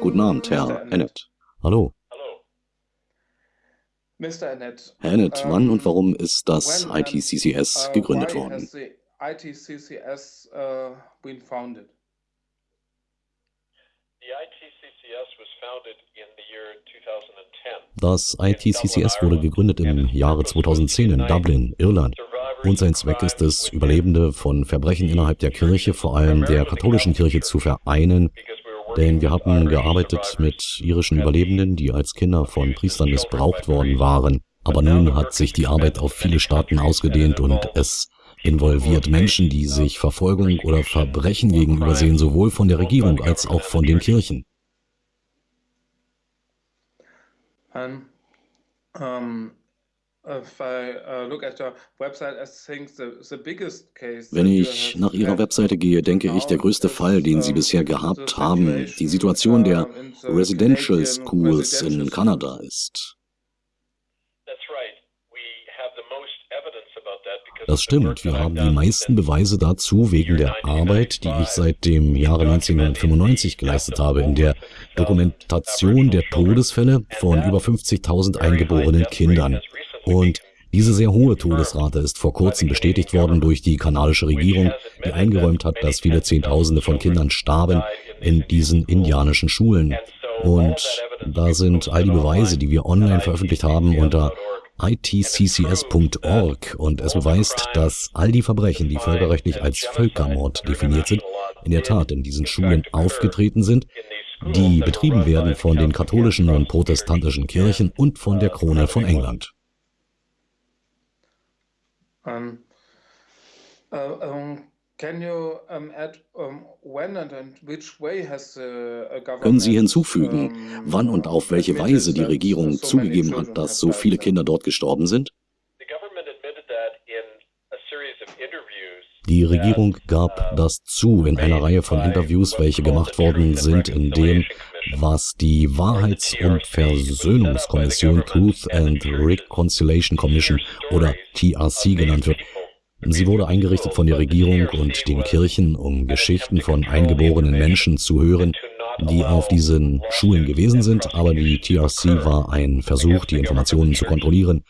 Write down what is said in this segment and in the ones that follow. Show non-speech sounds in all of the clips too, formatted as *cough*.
Guten Abend, Herr Annett. Hallo. Herr Annett, wann und warum ist das ITCCS gegründet worden? Das ITCCS wurde gegründet im Jahre 2010 in Dublin, Irland. Und sein Zweck ist es, Überlebende von Verbrechen innerhalb der Kirche, vor allem der katholischen Kirche, zu vereinen. Denn wir haben gearbeitet mit irischen Überlebenden, die als Kinder von Priestern missbraucht worden waren. Aber nun hat sich die Arbeit auf viele Staaten ausgedehnt und es involviert Menschen, die sich Verfolgung oder Verbrechen gegenüber sehen, sowohl von der Regierung als auch von den Kirchen. Um, wenn ich nach Ihrer Webseite gehe, denke ich, der größte Fall, den Sie bisher gehabt haben, die Situation der Residential Schools in Kanada ist. Das stimmt, wir haben die meisten Beweise dazu wegen der Arbeit, die ich seit dem Jahre 1995 geleistet habe, in der Dokumentation der Todesfälle von über 50.000 eingeborenen Kindern. Und diese sehr hohe Todesrate ist vor kurzem bestätigt worden durch die kanadische Regierung, die eingeräumt hat, dass viele Zehntausende von Kindern starben in diesen indianischen Schulen. Und da sind all die Beweise, die wir online veröffentlicht haben, unter itccs.org und es beweist, dass all die Verbrechen, die völkerrechtlich als Völkermord definiert sind, in der Tat in diesen Schulen aufgetreten sind, die betrieben werden von den katholischen und protestantischen Kirchen und von der Krone von England. Um, uh, um, können Sie hinzufügen, wann und auf welche Weise die Regierung zugegeben hat, dass so viele Kinder dort gestorben sind? Die Regierung gab das zu in einer Reihe von Interviews, welche gemacht worden sind, in dem, was die Wahrheits- und Versöhnungskommission Truth and Reconciliation Commission oder TRC genannt wird, Sie wurde eingerichtet von der Regierung und den Kirchen, um Geschichten von eingeborenen Menschen zu hören, die auf diesen Schulen gewesen sind, aber die TRC war ein Versuch, die Informationen zu kontrollieren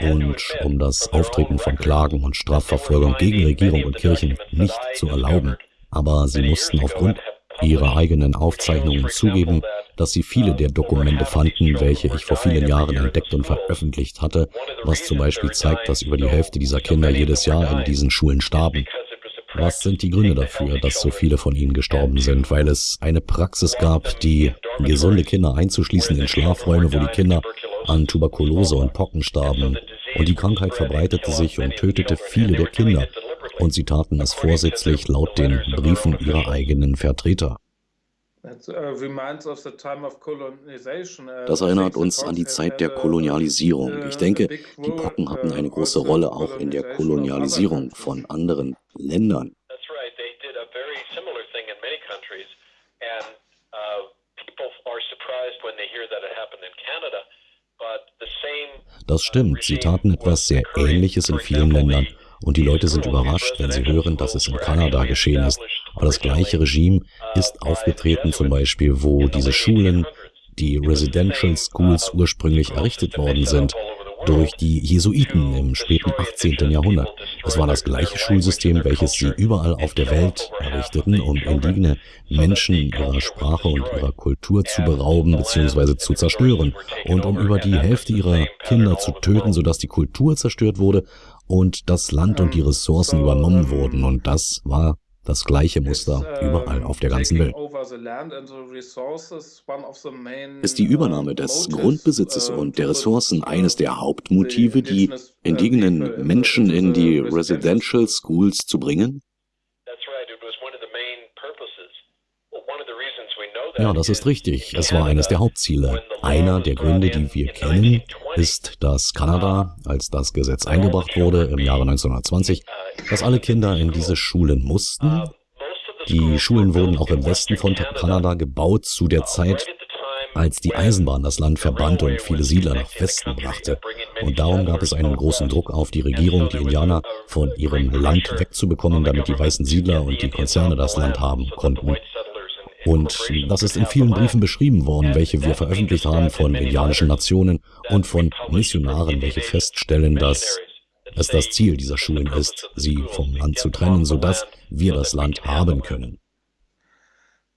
und um das Auftreten von Klagen und Strafverfolgung gegen Regierung und Kirchen nicht zu erlauben. Aber sie mussten aufgrund ihrer eigenen Aufzeichnungen zugeben, dass sie viele der Dokumente fanden, welche ich vor vielen Jahren entdeckt und veröffentlicht hatte, was zum Beispiel zeigt, dass über die Hälfte dieser Kinder jedes Jahr in diesen Schulen starben. Was sind die Gründe dafür, dass so viele von ihnen gestorben sind? Weil es eine Praxis gab, die gesunde Kinder einzuschließen in Schlafräume, wo die Kinder an Tuberkulose und Pocken starben. Und die Krankheit verbreitete sich und tötete viele der Kinder. Und sie taten es vorsätzlich laut den Briefen ihrer eigenen Vertreter. Uh, uh, das erinnert uns an die Zeit der Kolonialisierung. Ich denke, die Pocken hatten eine große Rolle auch in der Kolonialisierung von anderen Ländern. Das stimmt, sie taten etwas sehr Ähnliches in vielen Ländern und die Leute sind überrascht, wenn sie hören, dass es in Kanada geschehen ist. Aber das gleiche Regime ist aufgetreten, zum Beispiel, wo diese Schulen, die Residential Schools ursprünglich errichtet worden sind, durch die Jesuiten im späten 18. Jahrhundert. Es war das gleiche Schulsystem, welches sie überall auf der Welt errichteten, um indigene Menschen ihrer Sprache und ihrer Kultur zu berauben bzw. zu zerstören und um über die Hälfte ihrer Kinder zu töten, sodass die Kultur zerstört wurde und das Land und die Ressourcen übernommen wurden. Und das war das gleiche Muster überall auf der ganzen Welt. Ist die Übernahme des Grundbesitzes und der Ressourcen eines der Hauptmotive, die indigenen Menschen in die Residential Schools zu bringen? Ja, das ist richtig. Es war eines der Hauptziele. Einer der Gründe, die wir kennen, ist, dass Kanada, als das Gesetz eingebracht wurde im Jahre 1920, dass alle Kinder in diese Schulen mussten. Die Schulen wurden auch im Westen von Kanada gebaut zu der Zeit, als die Eisenbahn das Land verband und viele Siedler nach Westen brachte. Und darum gab es einen großen Druck auf die Regierung, die Indianer von ihrem Land wegzubekommen, damit die weißen Siedler und die Konzerne das Land haben konnten. Und das ist in vielen Briefen beschrieben worden, welche wir veröffentlicht haben von indianischen Nationen und von Missionaren, welche feststellen, dass es das Ziel dieser Schulen ist, sie vom Land zu trennen, sodass wir das Land haben können.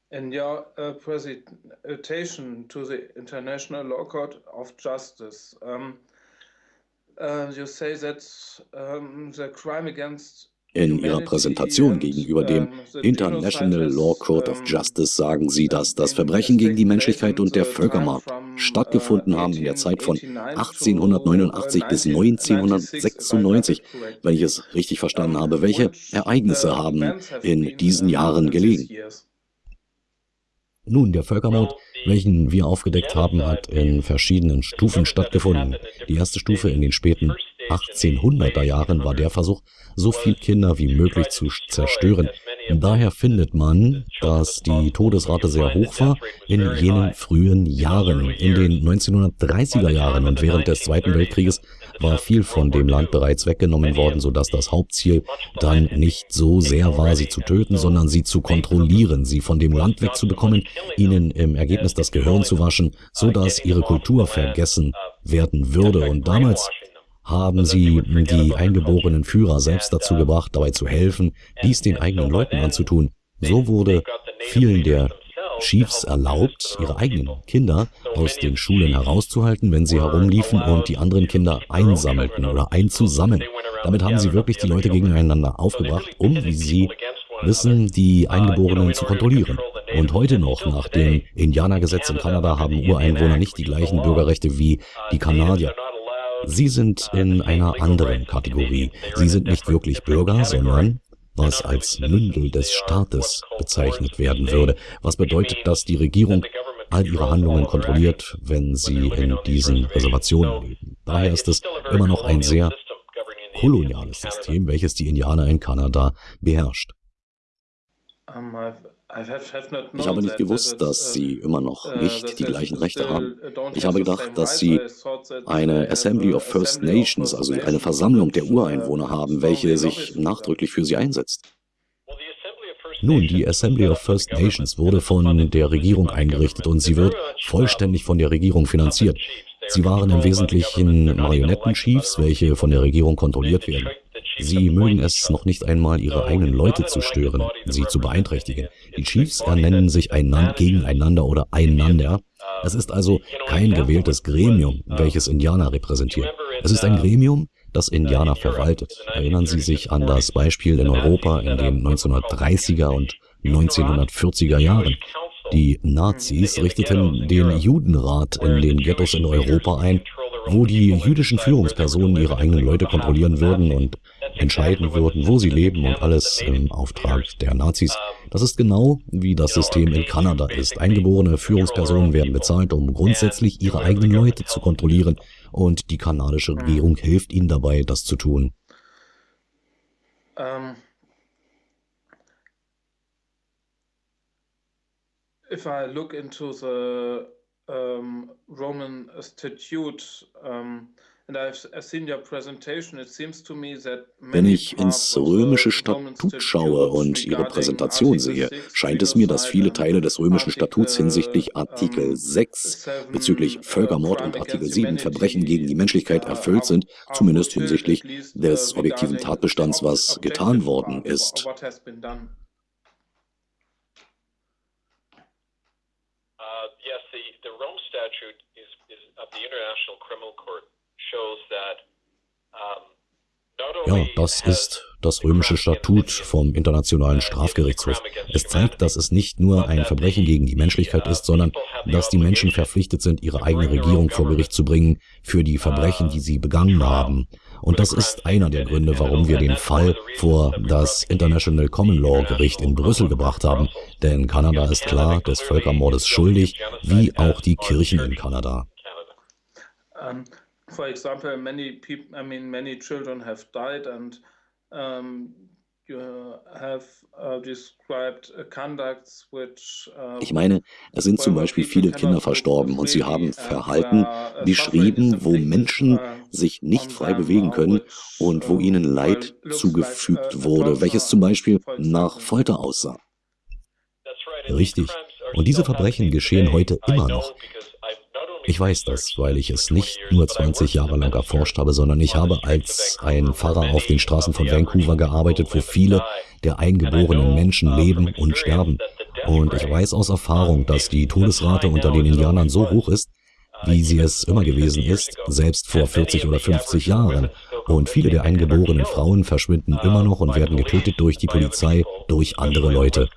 In your uh, presentation to the International Law Court of Justice, uh, you say that um, the crime against in Ihrer Präsentation gegenüber dem International Law Court of Justice sagen Sie, dass das Verbrechen gegen die Menschlichkeit und der Völkermord stattgefunden haben in der Zeit von 1889 bis 1996, wenn ich es richtig verstanden habe. Welche Ereignisse haben in diesen Jahren gelegen? Nun, der Völkermord, welchen wir aufgedeckt haben, hat in verschiedenen Stufen stattgefunden. Die erste Stufe in den späten 1800er Jahren war der Versuch, so viele Kinder wie möglich zu zerstören. Daher findet man, dass die Todesrate sehr hoch war in jenen frühen Jahren. In den 1930er Jahren und während des Zweiten Weltkrieges war viel von dem Land bereits weggenommen worden, sodass das Hauptziel dann nicht so sehr war, sie zu töten, sondern sie zu kontrollieren, sie von dem Land wegzubekommen, ihnen im Ergebnis das Gehirn zu waschen, sodass ihre Kultur vergessen werden würde. Und damals haben sie die eingeborenen Führer selbst dazu gebracht, dabei zu helfen, dies den eigenen Leuten anzutun. So wurde vielen der Chiefs erlaubt, ihre eigenen Kinder aus den Schulen herauszuhalten, wenn sie herumliefen und die anderen Kinder einsammelten oder einzusammeln. Damit haben sie wirklich die Leute gegeneinander aufgebracht, um, wie sie wissen, die Eingeborenen zu kontrollieren. Und heute noch, nach dem Indianergesetz in Kanada, haben Ureinwohner nicht die gleichen Bürgerrechte wie die Kanadier. Sie sind in einer anderen Kategorie. Sie sind nicht wirklich Bürger, sondern was als Mündel des Staates bezeichnet werden würde, was bedeutet, dass die Regierung all ihre Handlungen kontrolliert, wenn sie in diesen Reservationen leben. Daher ist es immer noch ein sehr koloniales System, welches die Indianer in Kanada beherrscht. Ich habe nicht gewusst, dass Sie immer noch uh, nicht die gleichen Rechte haben. Ich habe gedacht, dass Sie eine Assembly of First Nations, also eine Versammlung der Ureinwohner haben, welche sich nachdrücklich für sie einsetzt. Nun, die Assembly of First Nations wurde von der Regierung eingerichtet und sie wird vollständig von der Regierung finanziert. Sie waren im Wesentlichen Marionettenchiefs, welche von der Regierung kontrolliert werden. Sie mögen es noch nicht einmal, ihre eigenen Leute zu stören, sie zu beeinträchtigen. Die Chiefs ernennen sich einander, gegeneinander oder einander. Es ist also kein gewähltes Gremium, welches Indianer repräsentiert. Es ist ein Gremium, das Indianer verwaltet. Erinnern Sie sich an das Beispiel in Europa in den 1930er und 1940er Jahren. Die Nazis richteten den Judenrat in den Ghettos in Europa ein, wo die jüdischen Führungspersonen ihre eigenen Leute kontrollieren würden und entscheiden würden, wo sie leben und alles im Auftrag der Nazis. Das ist genau wie das System in Kanada ist. Eingeborene Führungspersonen werden bezahlt, um grundsätzlich ihre eigenen Leute zu kontrollieren und die kanadische Regierung hilft ihnen dabei, das zu tun. Um, if I look into the um, Roman Statute, um, wenn ich ins römische Statut schaue und Ihre Präsentation sehe, scheint es mir, dass viele Teile des römischen Statuts hinsichtlich Artikel 6 bezüglich Völkermord und Artikel 7 Verbrechen gegen die Menschlichkeit erfüllt sind, zumindest hinsichtlich des objektiven Tatbestands, was getan worden ist. Uh, yes, the, the Rome Statute is, is of the International Criminal Court ja, das ist das römische Statut vom Internationalen Strafgerichtshof. Es zeigt, dass es nicht nur ein Verbrechen gegen die Menschlichkeit ist, sondern dass die Menschen verpflichtet sind, ihre eigene Regierung vor Gericht zu bringen für die Verbrechen, die sie begangen haben. Und das ist einer der Gründe, warum wir den Fall vor das International Common Law Gericht in Brüssel gebracht haben. Denn Kanada ist klar des Völkermordes schuldig, wie auch die Kirchen in Kanada. Um for example, many people, I mean, many children have died and um, you have uh, described uh, conducts which uh, ich meine, es sind zum Beispiel viele Kinder verstorben und sie haben Verhalten uh, beschrieben, wo Menschen uh, sich nicht frei bewegen können und wo ihnen Leid zugefügt wurde, welches zum Beispiel nach Folter aussah. Richtig. Und diese Verbrechen geschehen heute immer noch. Ich weiß das, weil ich es nicht nur 20 Jahre lang erforscht habe, sondern ich habe als ein Pfarrer auf den Straßen von Vancouver gearbeitet, wo viele der eingeborenen Menschen leben und sterben. Und ich weiß aus Erfahrung, dass die Todesrate unter den Indianern so hoch ist, wie sie es immer gewesen ist, selbst vor 40 oder 50 Jahren. Und viele der eingeborenen Frauen verschwinden immer noch und werden getötet durch die Polizei, durch andere Leute.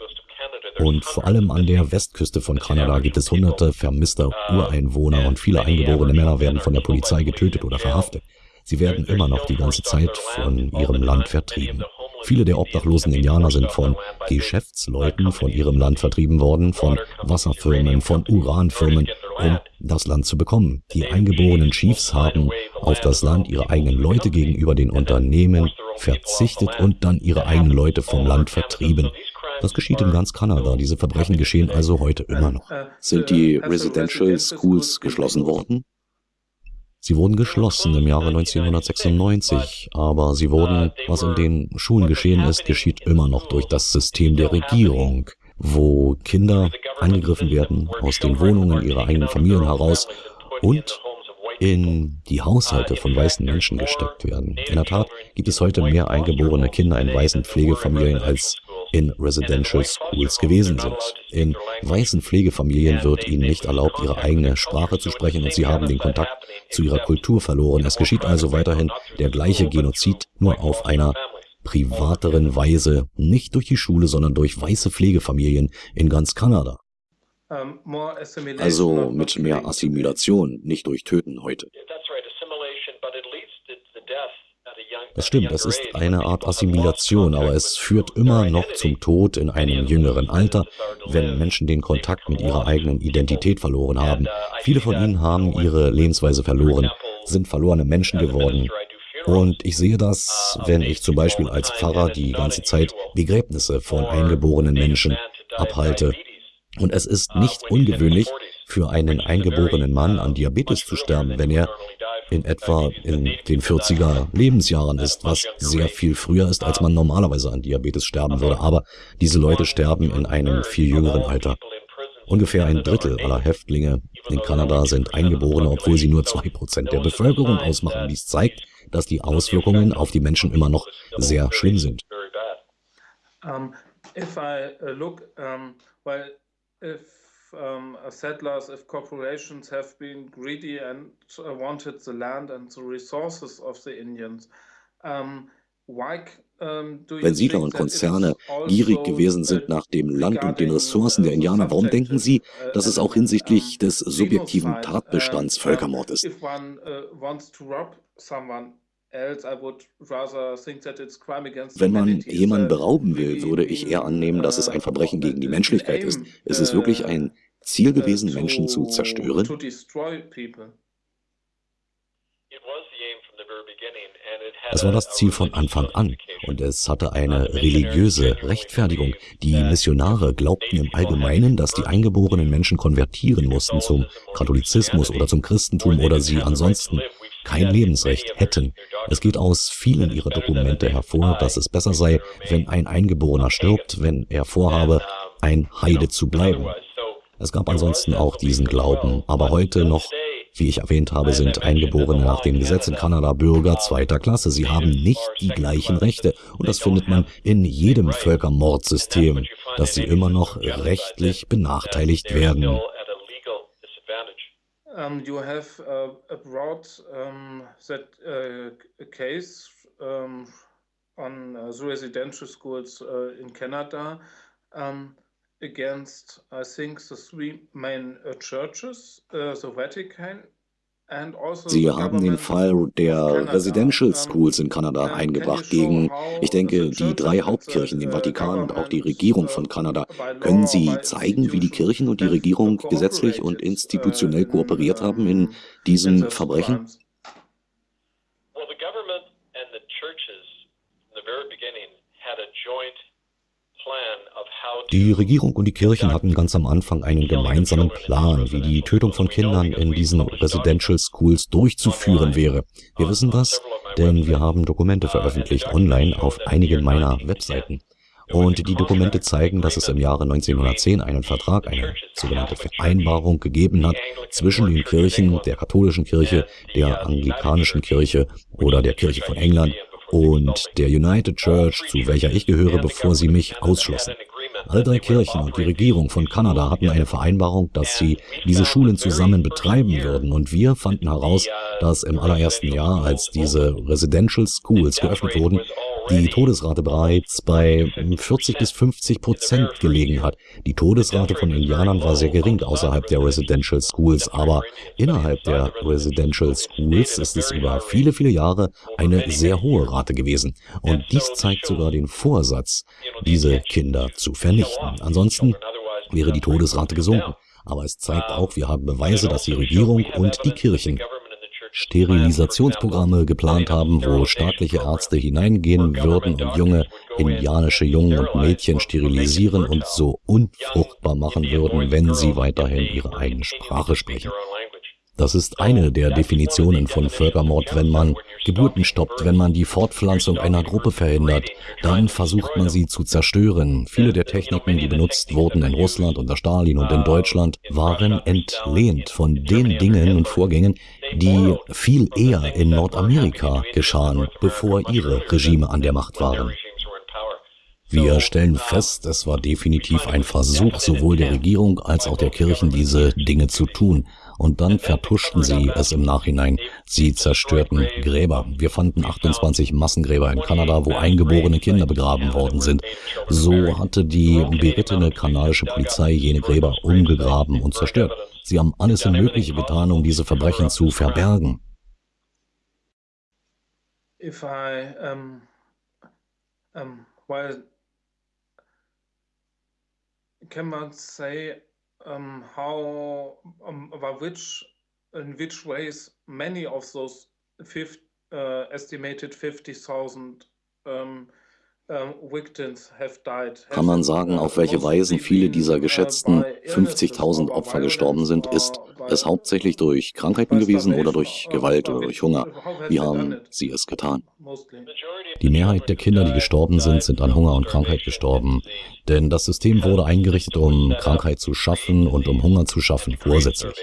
Und vor allem an der Westküste von Kanada gibt es hunderte vermisster Ureinwohner und viele eingeborene Männer werden von der Polizei getötet oder verhaftet. Sie werden immer noch die ganze Zeit von ihrem Land vertrieben. Viele der obdachlosen Indianer sind von Geschäftsleuten von ihrem Land vertrieben worden, von Wasserfirmen, von Uranfirmen, um das Land zu bekommen. Die eingeborenen Chiefs haben auf das Land ihrer eigenen Leute gegenüber den Unternehmen verzichtet und dann ihre eigenen Leute vom Land vertrieben. Das geschieht in ganz Kanada. Diese Verbrechen geschehen also heute immer noch. Sind die Residential Schools geschlossen worden? Sie wurden geschlossen im Jahre 1996, aber sie wurden, was in den Schulen geschehen ist, geschieht immer noch durch das System der Regierung, wo Kinder angegriffen werden aus den Wohnungen ihrer eigenen Familien heraus und in die Haushalte von weißen Menschen gesteckt werden. In der Tat gibt es heute mehr eingeborene Kinder in weißen Pflegefamilien als in Residential Schools gewesen sind. In weißen Pflegefamilien wird ihnen nicht erlaubt, ihre eigene Sprache zu sprechen und sie haben den Kontakt zu ihrer Kultur verloren. Es geschieht also weiterhin der gleiche Genozid, nur auf einer privateren Weise, nicht durch die Schule, sondern durch weiße Pflegefamilien in ganz Kanada. Also mit mehr Assimilation, nicht durch Töten heute. Das stimmt, es ist eine Art Assimilation, aber es führt immer noch zum Tod in einem jüngeren Alter, wenn Menschen den Kontakt mit ihrer eigenen Identität verloren haben. Viele von ihnen haben ihre Lebensweise verloren, sind verlorene Menschen geworden. Und ich sehe das, wenn ich zum Beispiel als Pfarrer die ganze Zeit Begräbnisse von eingeborenen Menschen abhalte. Und es ist nicht ungewöhnlich, für einen eingeborenen Mann an Diabetes zu sterben, wenn er in etwa in den 40er Lebensjahren ist, was sehr viel früher ist, als man normalerweise an Diabetes sterben würde. Aber diese Leute sterben in einem viel jüngeren Alter. Ungefähr ein Drittel aller Häftlinge in Kanada sind Eingeborene, obwohl sie nur zwei Prozent der Bevölkerung ausmachen. Dies zeigt, dass die Auswirkungen auf die Menschen immer noch sehr schlimm sind. Um, if I uh, look, um, well, if um, settlers, if corporations have been greedy and uh, wanted the land and the resources of the Indians, um, why wenn Siedler und Konzerne also gierig gewesen sind nach dem Land und den Ressourcen der Indianer, warum denken Sie, uh, dass es auch hinsichtlich des subjektiven Tatbestands Völkermord ist? Wenn man jemanden berauben will, würde ich eher annehmen, dass es ein Verbrechen gegen die Menschlichkeit ist. Ist es wirklich ein Ziel gewesen, Menschen zu zerstören? Es war das Ziel von Anfang an und es hatte eine religiöse Rechtfertigung. Die Missionare glaubten im Allgemeinen, dass die eingeborenen Menschen konvertieren mussten zum Katholizismus oder zum Christentum oder sie ansonsten kein Lebensrecht hätten. Es geht aus vielen ihrer Dokumente hervor, dass es besser sei, wenn ein Eingeborener stirbt, wenn er vorhabe, ein Heide zu bleiben. Es gab ansonsten auch diesen Glauben, aber heute noch, wie ich erwähnt habe, sind Eingeborene nach dem Gesetz in Kanada Bürger zweiter Klasse. Sie haben nicht die gleichen Rechte und das findet man in jedem Völkermordsystem, dass sie immer noch rechtlich benachteiligt werden. Um, you have uh, brought um, that uh, case um, on uh, residential schools uh, in Canada um, against, I think, the three main uh, churches, uh, the Vatican, also Sie haben den Fall der Residential Schools in Kanada eingebracht gegen, ich denke, die drei Hauptkirchen, den Vatikan und auch die Regierung von Kanada. Können Sie zeigen, wie die Kirchen und die Regierung gesetzlich und institutionell kooperiert haben in diesem Verbrechen? Well, the government and the churches in the very beginning had a joint die Regierung und die Kirchen hatten ganz am Anfang einen gemeinsamen Plan, wie die Tötung von Kindern in diesen Residential Schools durchzuführen wäre. Wir wissen das, denn wir haben Dokumente veröffentlicht online auf einigen meiner Webseiten. Und die Dokumente zeigen, dass es im Jahre 1910 einen Vertrag, eine sogenannte Vereinbarung gegeben hat zwischen den Kirchen, der katholischen Kirche, der anglikanischen Kirche oder der Kirche von England und der United Church, zu welcher ich gehöre, bevor sie mich ausschlossen. Alle drei Kirchen und die Regierung von Kanada hatten eine Vereinbarung, dass sie diese Schulen zusammen betreiben würden. Und wir fanden heraus, dass im allerersten Jahr, als diese Residential Schools geöffnet wurden, die Todesrate bereits bei 40 bis 50 Prozent gelegen hat. Die Todesrate von Indianern war sehr gering außerhalb der Residential Schools, aber innerhalb der Residential Schools ist es über viele, viele Jahre eine sehr hohe Rate gewesen. Und dies zeigt sogar den Vorsatz, diese Kinder zu vernichten. Ansonsten wäre die Todesrate gesunken. Aber es zeigt auch, wir haben Beweise, dass die Regierung und die Kirchen Sterilisationsprogramme geplant haben, wo staatliche Ärzte hineingehen würden und junge indianische Jungen und Mädchen sterilisieren und so unfruchtbar machen würden, wenn sie weiterhin ihre eigene Sprache sprechen. Das ist eine der Definitionen von Völkermord, wenn man Geburten stoppt, wenn man die Fortpflanzung einer Gruppe verhindert, dann versucht man sie zu zerstören. Viele der Techniken, die benutzt wurden in Russland unter Stalin und in Deutschland, waren entlehnt von den Dingen und Vorgängen, die viel eher in Nordamerika geschahen, bevor ihre Regime an der Macht waren. Wir stellen fest, es war definitiv ein Versuch sowohl der Regierung als auch der Kirchen, diese Dinge zu tun und dann vertuschten sie es im Nachhinein. Sie zerstörten Gräber. Wir fanden 28 Massengräber in Kanada, wo eingeborene Kinder begraben worden sind. So hatte die berittene kanadische Polizei jene Gräber umgegraben und zerstört. Sie haben alles Mögliche getan, um diese Verbrechen zu verbergen. If I, um, um, well, can man say um, how um, about which in which ways many of those 50, uh, estimated 50,000 um, kann man sagen, auf welche Weisen viele dieser geschätzten 50.000 Opfer gestorben sind? Ist es hauptsächlich durch Krankheiten gewesen oder durch Gewalt oder durch Hunger? Wie haben sie es getan? Die Mehrheit der Kinder, die gestorben sind, sind an Hunger und Krankheit gestorben. Denn das System wurde eingerichtet, um Krankheit zu schaffen und um Hunger zu schaffen, vorsätzlich.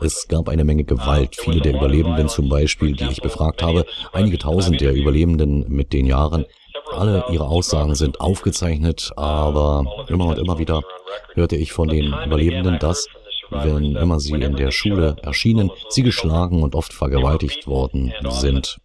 Es gab eine Menge Gewalt. Viele der Überlebenden zum Beispiel, die ich befragt habe, einige tausend der Überlebenden mit den Jahren, alle ihre Aussagen sind aufgezeichnet, aber immer und immer wieder hörte ich von den Überlebenden, dass, wenn immer sie in der Schule erschienen, sie geschlagen und oft vergewaltigt worden sind.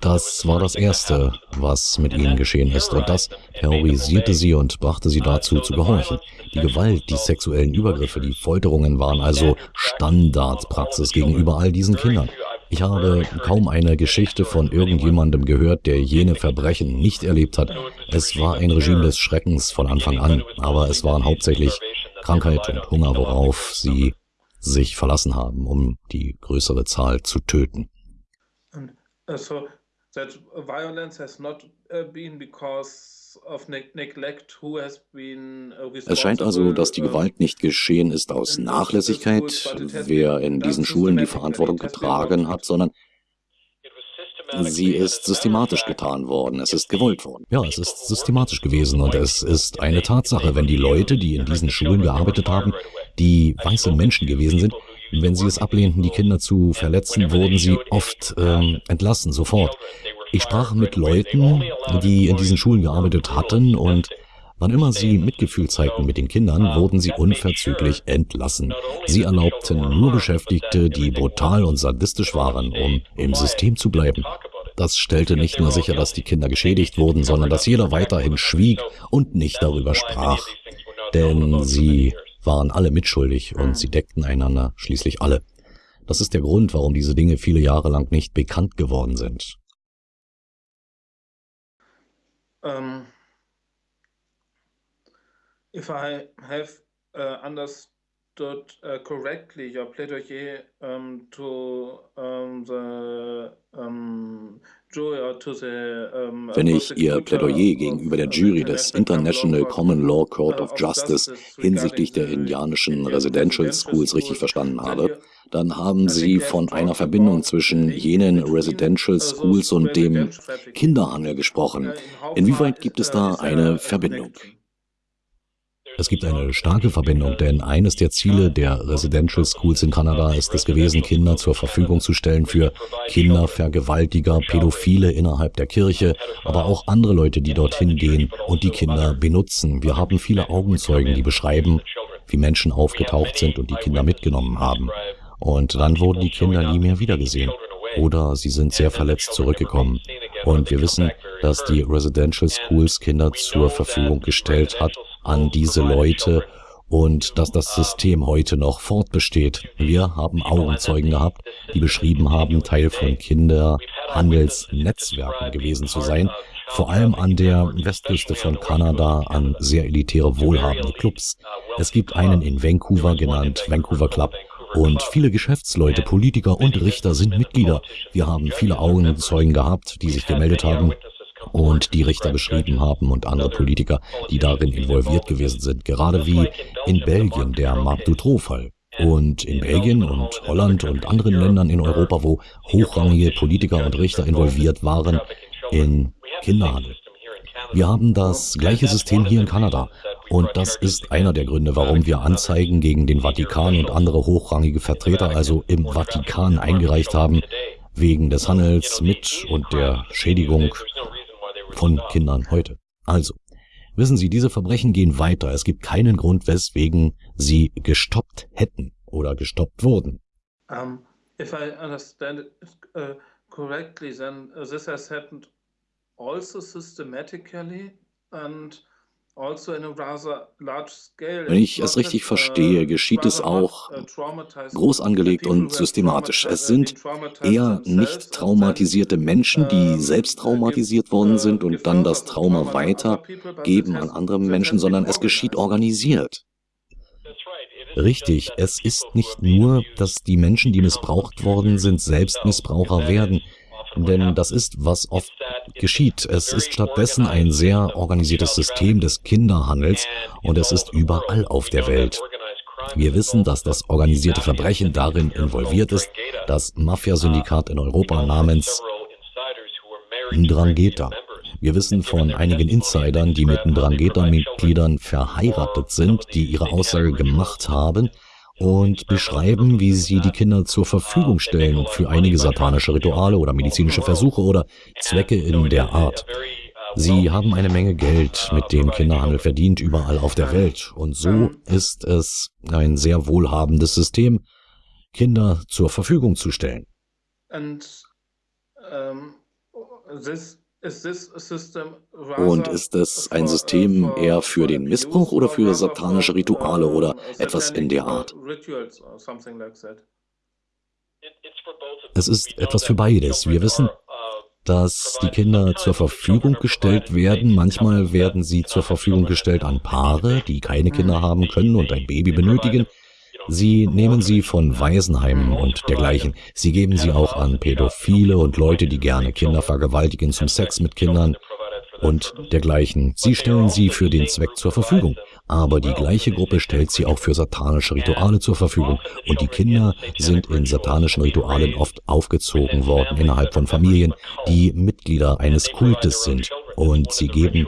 Das war das Erste, was mit ihnen geschehen ist, und das terrorisierte sie und brachte sie dazu zu gehorchen. Die Gewalt, die sexuellen Übergriffe, die Folterungen waren also Standardpraxis gegenüber all diesen Kindern. Ich habe kaum eine Geschichte von irgendjemandem gehört, der jene Verbrechen nicht erlebt hat. Es war ein Regime des Schreckens von Anfang an, aber es waren hauptsächlich Krankheit und Hunger, worauf sie sich verlassen haben, um die größere Zahl zu töten. So that violence has not uh, been because Uh, es scheint also, dass die Gewalt nicht geschehen ist aus Nachlässigkeit, wer in diesen Schulen die Verantwortung getragen hat, sondern sie ist systematisch getan worden, es ist gewollt worden. Ja, es ist systematisch gewesen und es ist eine Tatsache, wenn die Leute, die in diesen Schulen gearbeitet haben, die weiße Menschen gewesen sind, wenn sie es ablehnten, die Kinder zu verletzen, wurden sie oft ähm, entlassen, sofort. Ich sprach mit Leuten, die in diesen Schulen gearbeitet hatten und wann immer sie Mitgefühl zeigten mit den Kindern, wurden sie unverzüglich entlassen. Sie erlaubten nur Beschäftigte, die brutal und sadistisch waren, um im System zu bleiben. Das stellte nicht nur sicher, dass die Kinder geschädigt wurden, sondern dass jeder weiterhin schwieg und nicht darüber sprach. Denn sie waren alle mitschuldig und sie deckten einander schließlich alle. Das ist der Grund, warum diese Dinge viele Jahre lang nicht bekannt geworden sind. Um, if I have uh, understood uh, correctly your plaidoyer um, to um, the wenn ich Ihr Plädoyer gegenüber der Jury des International Common Law Court of Justice hinsichtlich der indianischen Residential Schools richtig verstanden habe, dann haben Sie von einer Verbindung zwischen jenen Residential Schools und dem Kinderhandel gesprochen. Inwieweit gibt es da eine Verbindung? Es gibt eine starke Verbindung, denn eines der Ziele der Residential Schools in Kanada ist es gewesen, Kinder zur Verfügung zu stellen für Kindervergewaltiger, Pädophile innerhalb der Kirche, aber auch andere Leute, die dorthin gehen und die Kinder benutzen. Wir haben viele Augenzeugen, die beschreiben, wie Menschen aufgetaucht sind und die Kinder mitgenommen haben. Und dann wurden die Kinder nie mehr wiedergesehen. Oder sie sind sehr verletzt zurückgekommen. Und wir wissen, dass die Residential Schools Kinder zur Verfügung gestellt hat an diese Leute und dass das System heute noch fortbesteht. Wir haben Augenzeugen gehabt, die beschrieben haben, Teil von Kinderhandelsnetzwerken gewesen zu sein, vor allem an der Westküste von Kanada an sehr elitäre, wohlhabende Clubs. Es gibt einen in Vancouver genannt Vancouver Club und viele Geschäftsleute, Politiker und Richter sind Mitglieder. Wir haben viele Augenzeugen gehabt, die sich gemeldet haben und die Richter beschrieben haben und andere Politiker, die darin involviert gewesen sind, gerade wie in Belgien der Marc Dutroux-Fall. Und in Belgien und Holland und anderen Ländern in Europa, wo hochrangige Politiker und Richter involviert waren in Kinderhandel. Wir haben das gleiche System hier in Kanada. Und das ist einer der Gründe, warum wir Anzeigen gegen den Vatikan und andere hochrangige Vertreter, also im Vatikan, eingereicht haben, wegen des Handels mit und der Schädigung von Kindern heute. Also, wissen Sie, diese Verbrechen gehen weiter. Es gibt keinen Grund, weswegen sie gestoppt hätten oder gestoppt wurden. Um, if I understand it uh, correctly, then this has happened also systematically and wenn ich es richtig verstehe, uh, geschieht es auch uh, groß angelegt und systematisch. Es sind eher nicht traumatisierte Menschen, die selbst traumatisiert worden sind und dann das Trauma weitergeben an andere Menschen, sondern es geschieht organisiert. Richtig, es ist nicht nur, dass die Menschen, die missbraucht worden sind, selbst Missbraucher werden. Denn das ist, was oft geschieht. Es ist stattdessen ein sehr organisiertes System des Kinderhandels und es ist überall auf der Welt. Wir wissen, dass das organisierte Verbrechen darin involviert ist, das Mafia-Syndikat in Europa namens Ndrangheta. Wir wissen von einigen Insidern, die mit Ndrangheta-Mitgliedern verheiratet sind, die ihre Aussage gemacht haben, und beschreiben, wie sie die Kinder zur Verfügung stellen für einige satanische Rituale oder medizinische Versuche oder Zwecke in der Art. Sie haben eine Menge Geld mit dem Kinderhandel verdient überall auf der Welt und so ist es ein sehr wohlhabendes System, Kinder zur Verfügung zu stellen. And, um, this und ist es ein System eher für den Missbrauch oder für satanische Rituale oder etwas in der Art? Es ist etwas für beides. Wir wissen, dass die Kinder zur Verfügung gestellt werden. Manchmal werden sie zur Verfügung gestellt an Paare, die keine Kinder haben können und ein Baby benötigen. Sie nehmen sie von Waisenheimen und dergleichen. Sie geben sie auch an Pädophile und Leute, die gerne Kinder vergewaltigen zum Sex mit Kindern und dergleichen. Sie stellen sie für den Zweck zur Verfügung. Aber die gleiche Gruppe stellt sie auch für satanische Rituale zur Verfügung. Und die Kinder sind in satanischen Ritualen oft aufgezogen worden innerhalb von Familien, die Mitglieder eines Kultes sind. Und sie geben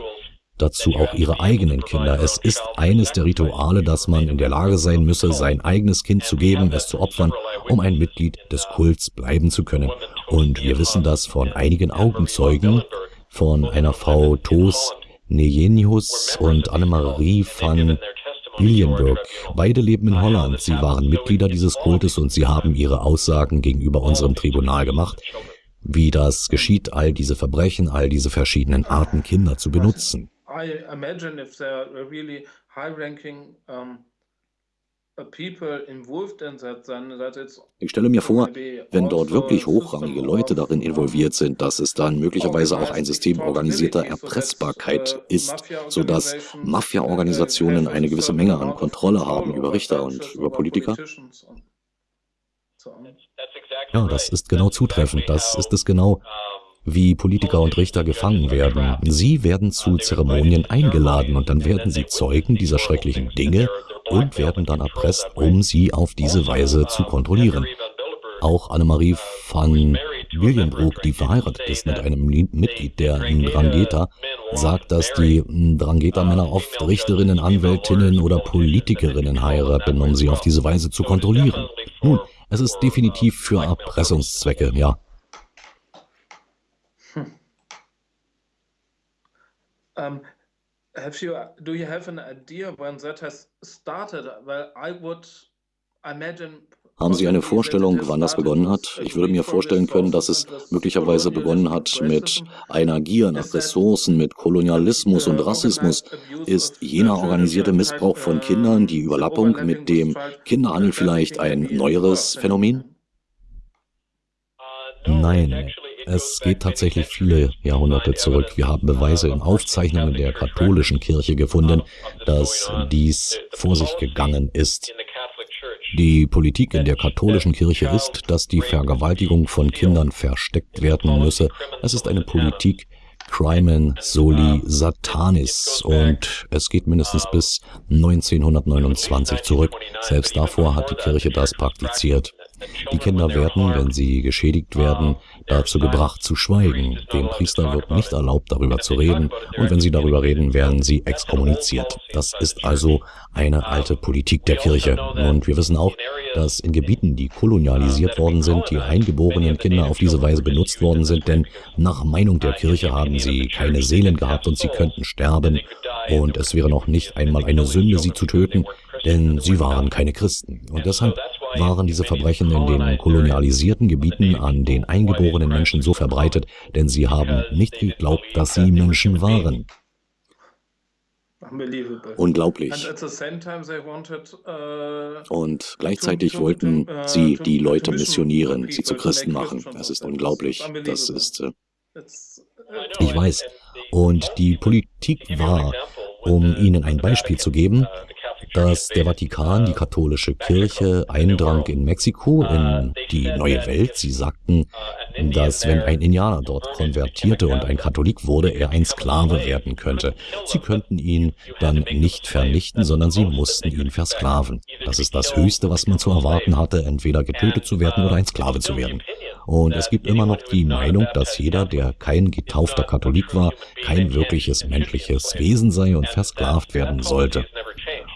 dazu auch ihre eigenen Kinder. Es ist eines der Rituale, dass man in der Lage sein müsse, sein eigenes Kind zu geben, es zu opfern, um ein Mitglied des Kults bleiben zu können. Und wir wissen das von einigen Augenzeugen, von einer Frau Tos Nejenius und Annemarie van Lilienburg. Beide leben in Holland. Sie waren Mitglieder dieses Kultes und sie haben ihre Aussagen gegenüber unserem Tribunal gemacht, wie das geschieht, all diese Verbrechen, all diese verschiedenen Arten, Kinder zu benutzen. I imagine if there are really high-ranking um, uh, ich stelle mir vor, wenn dort also wirklich hochrangige Leute darin involviert sind, dass es dann möglicherweise auch ein System organisierter Erpressbarkeit uh, ist, sodass Mafia-Organisationen eine gewisse Menge an Kontrolle haben über Richter und über Politiker. Ja, das ist genau zutreffend. Das ist es genau, wie Politiker und Richter gefangen werden. Sie werden zu Zeremonien eingeladen und dann werden sie Zeugen dieser schrecklichen Dinge und werden dann erpresst, um sie auf diese Weise zu kontrollieren. Auch Annemarie van Williambrook, die verheiratet ist mit einem Mitglied der Drangheta, sagt, dass die Drangheta-Männer oft Richterinnen, Anwältinnen oder Politikerinnen heiraten, um sie auf diese Weise zu kontrollieren. Nun, es ist definitiv für Erpressungszwecke, ja. Um, have you, do you have an idea when that has started? Well, I would imagine haben Sie eine Vorstellung, wann das begonnen hat? Ich würde mir vorstellen können, dass es möglicherweise begonnen hat mit einer Gier nach Ressourcen, mit Kolonialismus und Rassismus. Ist jener organisierte Missbrauch von Kindern, die Überlappung mit dem Kinderhandel vielleicht ein neueres Phänomen? Nein, es geht tatsächlich viele Jahrhunderte zurück. Wir haben Beweise in Aufzeichnungen der katholischen Kirche gefunden, dass dies vor sich gegangen ist. Die Politik in der katholischen Kirche ist, dass die Vergewaltigung von Kindern versteckt werden müsse. Es ist eine Politik Crimen Soli Satanis und es geht mindestens bis 1929 zurück. Selbst davor hat die Kirche das praktiziert. Die Kinder werden, wenn sie geschädigt werden, dazu gebracht zu schweigen. Dem Priester wird nicht erlaubt, darüber zu reden, und wenn sie darüber reden, werden sie exkommuniziert. Das ist also eine alte Politik der Kirche. Und wir wissen auch, dass in Gebieten, die kolonialisiert worden sind, die eingeborenen Kinder auf diese Weise benutzt worden sind, denn nach Meinung der Kirche haben sie keine Seelen gehabt und sie könnten sterben, und es wäre noch nicht einmal eine Sünde, sie zu töten, denn sie waren keine Christen. Und deshalb waren diese Verbrechen in den kolonialisierten Gebieten an den eingeborenen Menschen so verbreitet, denn sie haben nicht geglaubt, dass sie Menschen waren. Unglaublich. Und gleichzeitig wollten sie die Leute missionieren, sie zu Christen machen. Das ist unglaublich. Das ist. Äh ich weiß. Und die Politik war, um Ihnen ein Beispiel zu geben, dass der Vatikan, die katholische Kirche, eindrang in Mexiko, in die neue Welt. Sie sagten, dass wenn ein Indianer dort konvertierte und ein Katholik wurde, er ein Sklave werden könnte. Sie könnten ihn dann nicht vernichten, sondern sie mussten ihn versklaven. Das ist das Höchste, was man zu erwarten hatte, entweder getötet zu werden oder ein Sklave zu werden. Und es gibt immer noch die Meinung, dass jeder, der kein getaufter Katholik war, kein wirkliches menschliches Wesen sei und versklavt werden sollte.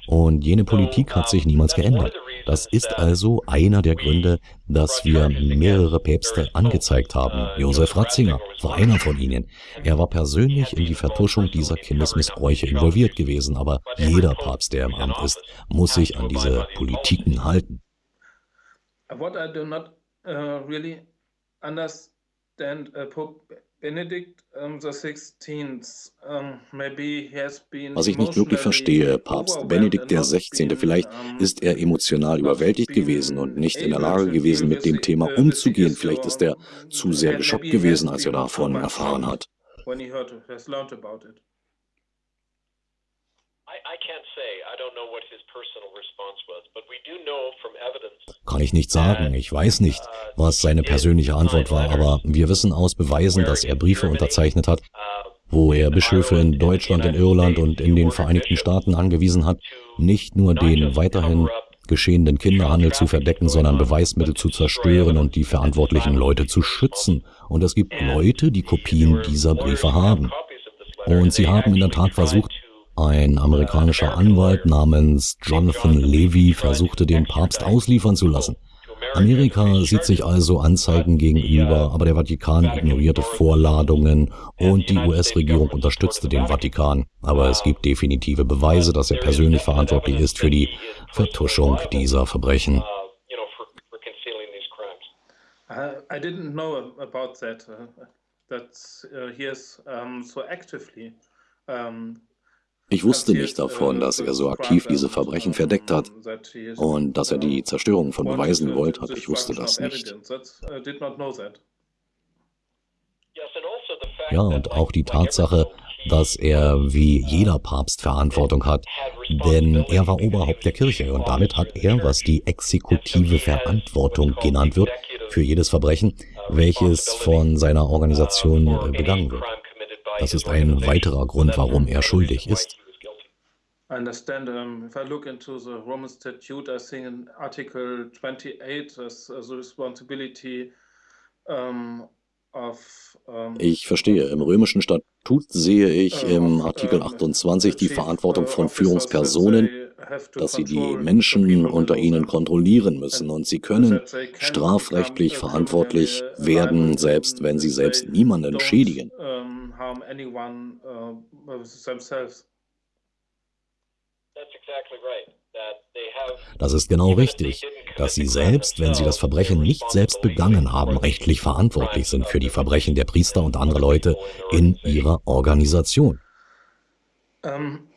Und jene Politik hat sich niemals geändert. Das ist also einer der Gründe, dass wir mehrere Päpste angezeigt haben. Josef Ratzinger war einer von ihnen. Er war persönlich in die Vertuschung dieser Kindesmissbräuche involviert gewesen, aber jeder Papst, der im Amt ist, muss sich an diese Politiken halten. What I do not uh, really understand uh, Pope was ich nicht wirklich verstehe, Papst Benedikt XVI., vielleicht ist er emotional überwältigt gewesen und nicht in der Lage gewesen, mit dem Thema umzugehen. Vielleicht ist er zu sehr geschockt gewesen, als er davon erfahren hat. Kann ich nicht sagen. Ich weiß nicht, was seine persönliche Antwort war, aber wir wissen aus Beweisen, dass er Briefe unterzeichnet hat, wo er Bischöfe in Deutschland, in Irland und in den Vereinigten Staaten angewiesen hat, nicht nur den weiterhin geschehenden Kinderhandel zu verdecken, sondern Beweismittel zu zerstören und die verantwortlichen Leute zu schützen. Und es gibt Leute, die Kopien dieser Briefe haben. Und sie haben in der Tat versucht, ein amerikanischer Anwalt namens Jonathan Levy versuchte den Papst ausliefern zu lassen. Amerika sieht sich also Anzeigen gegenüber, aber der Vatikan ignorierte Vorladungen und die US-Regierung unterstützte den Vatikan. Aber es gibt definitive Beweise, dass er persönlich verantwortlich ist für die Vertuschung dieser Verbrechen. I didn't know about that, uh, uh, so actively um, ich wusste nicht davon, dass er so aktiv diese Verbrechen verdeckt hat und dass er die Zerstörung von Beweisen gewollt hat. Ich wusste das nicht. Ja, und auch die Tatsache, dass er wie jeder Papst Verantwortung hat, denn er war Oberhaupt der Kirche und damit hat er, was die exekutive Verantwortung genannt wird, für jedes Verbrechen, welches von seiner Organisation begangen wird. Das ist ein weiterer Grund, warum er schuldig ist. I understand. Um, if I look into the Roman Statute, I think in Article 28 there's uh, the responsibility um, of. Um, ich verstehe. Im römischen Statut sehe ich im Artikel 28 die Verantwortung von Führungspersonen, dass sie die Menschen unter ihnen kontrollieren müssen und sie können strafrechtlich verantwortlich werden, selbst wenn sie selbst niemanden schädigen. Das ist genau richtig, dass Sie selbst, wenn Sie das Verbrechen nicht selbst begangen haben, rechtlich verantwortlich sind für die Verbrechen der Priester und anderer Leute in Ihrer Organisation. Um,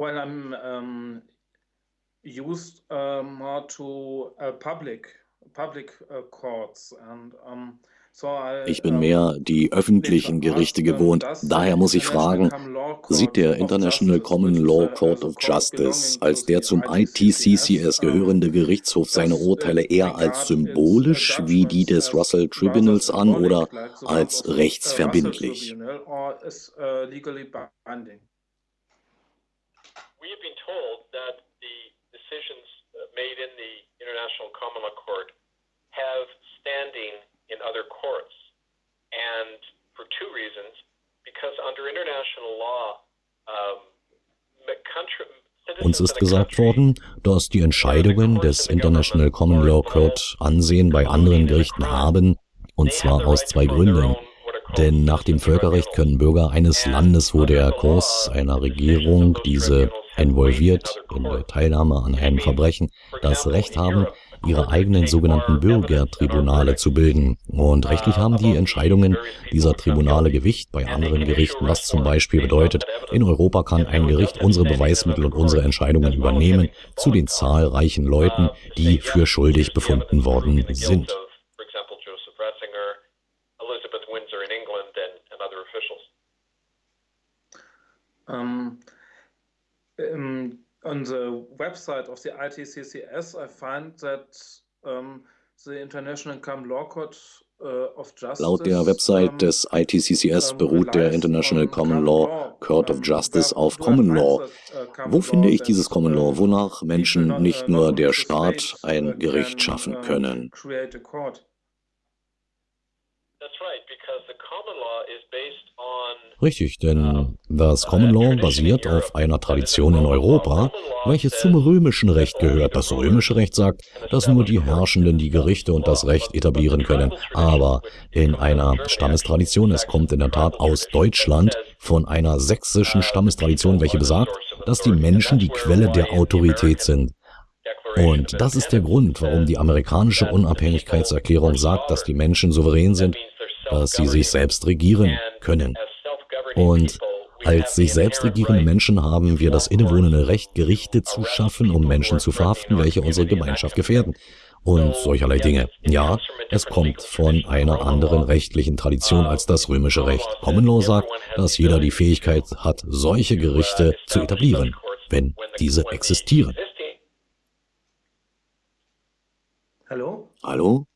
when I'm um, used uh, more to uh, public public uh, ich bin mehr die öffentlichen Gerichte gewohnt. Daher muss ich fragen, sieht der International Common Law Court of Justice als der zum ITCCS gehörende Gerichtshof seine Urteile eher als symbolisch wie die des Russell Tribunals an oder als rechtsverbindlich? We have been told that the decisions made in the International Common Law Court have standing in other courts. And for two reasons, because under international law, um, country, uns ist gesagt worden, dass die Entscheidungen des International Common Law Court Ansehen bei anderen Gerichten haben, und zwar aus zwei Gründen. Denn nach dem Völkerrecht können Bürger eines Landes, wo der Kurs einer Regierung diese involviert in der Teilnahme an einem Verbrechen, das Recht haben, ihre eigenen sogenannten Bürgertribunale zu bilden. Und rechtlich haben die Entscheidungen dieser Tribunale Gewicht bei anderen Gerichten, was zum Beispiel bedeutet, in Europa kann ein Gericht unsere Beweismittel und unsere Entscheidungen übernehmen zu den zahlreichen Leuten, die für schuldig befunden worden sind. Um, um on the website of the ITCCS, I find that um, the International Common Law Court uh, Laut der Website des ITCCS beruht der International Common Law Court of Justice auf Common Law. Uh, Wo finde ich dieses Common Law, wonach Menschen nicht nur der Staat ein Gericht schaffen können? Richtig, denn das Common Law basiert auf einer Tradition in Europa, welche zum römischen Recht gehört. Das römische Recht sagt, dass nur die Herrschenden die Gerichte und das Recht etablieren können. Aber in einer Stammestradition, es kommt in der Tat aus Deutschland, von einer sächsischen Stammestradition, welche besagt, dass die Menschen die Quelle der Autorität sind. Und das ist der Grund, warum die amerikanische Unabhängigkeitserklärung sagt, dass die Menschen souverän sind, dass sie sich selbst regieren können. Und als sich selbst regierende Menschen haben wir das innewohnende Recht, Gerichte zu schaffen, um Menschen zu verhaften, welche unsere Gemeinschaft gefährden. Und solcherlei Dinge. Ja, es kommt von einer anderen rechtlichen Tradition als das römische Recht. Common Law sagt, dass jeder die Fähigkeit hat, solche Gerichte zu etablieren, wenn diese existieren. Hallo? Hallo?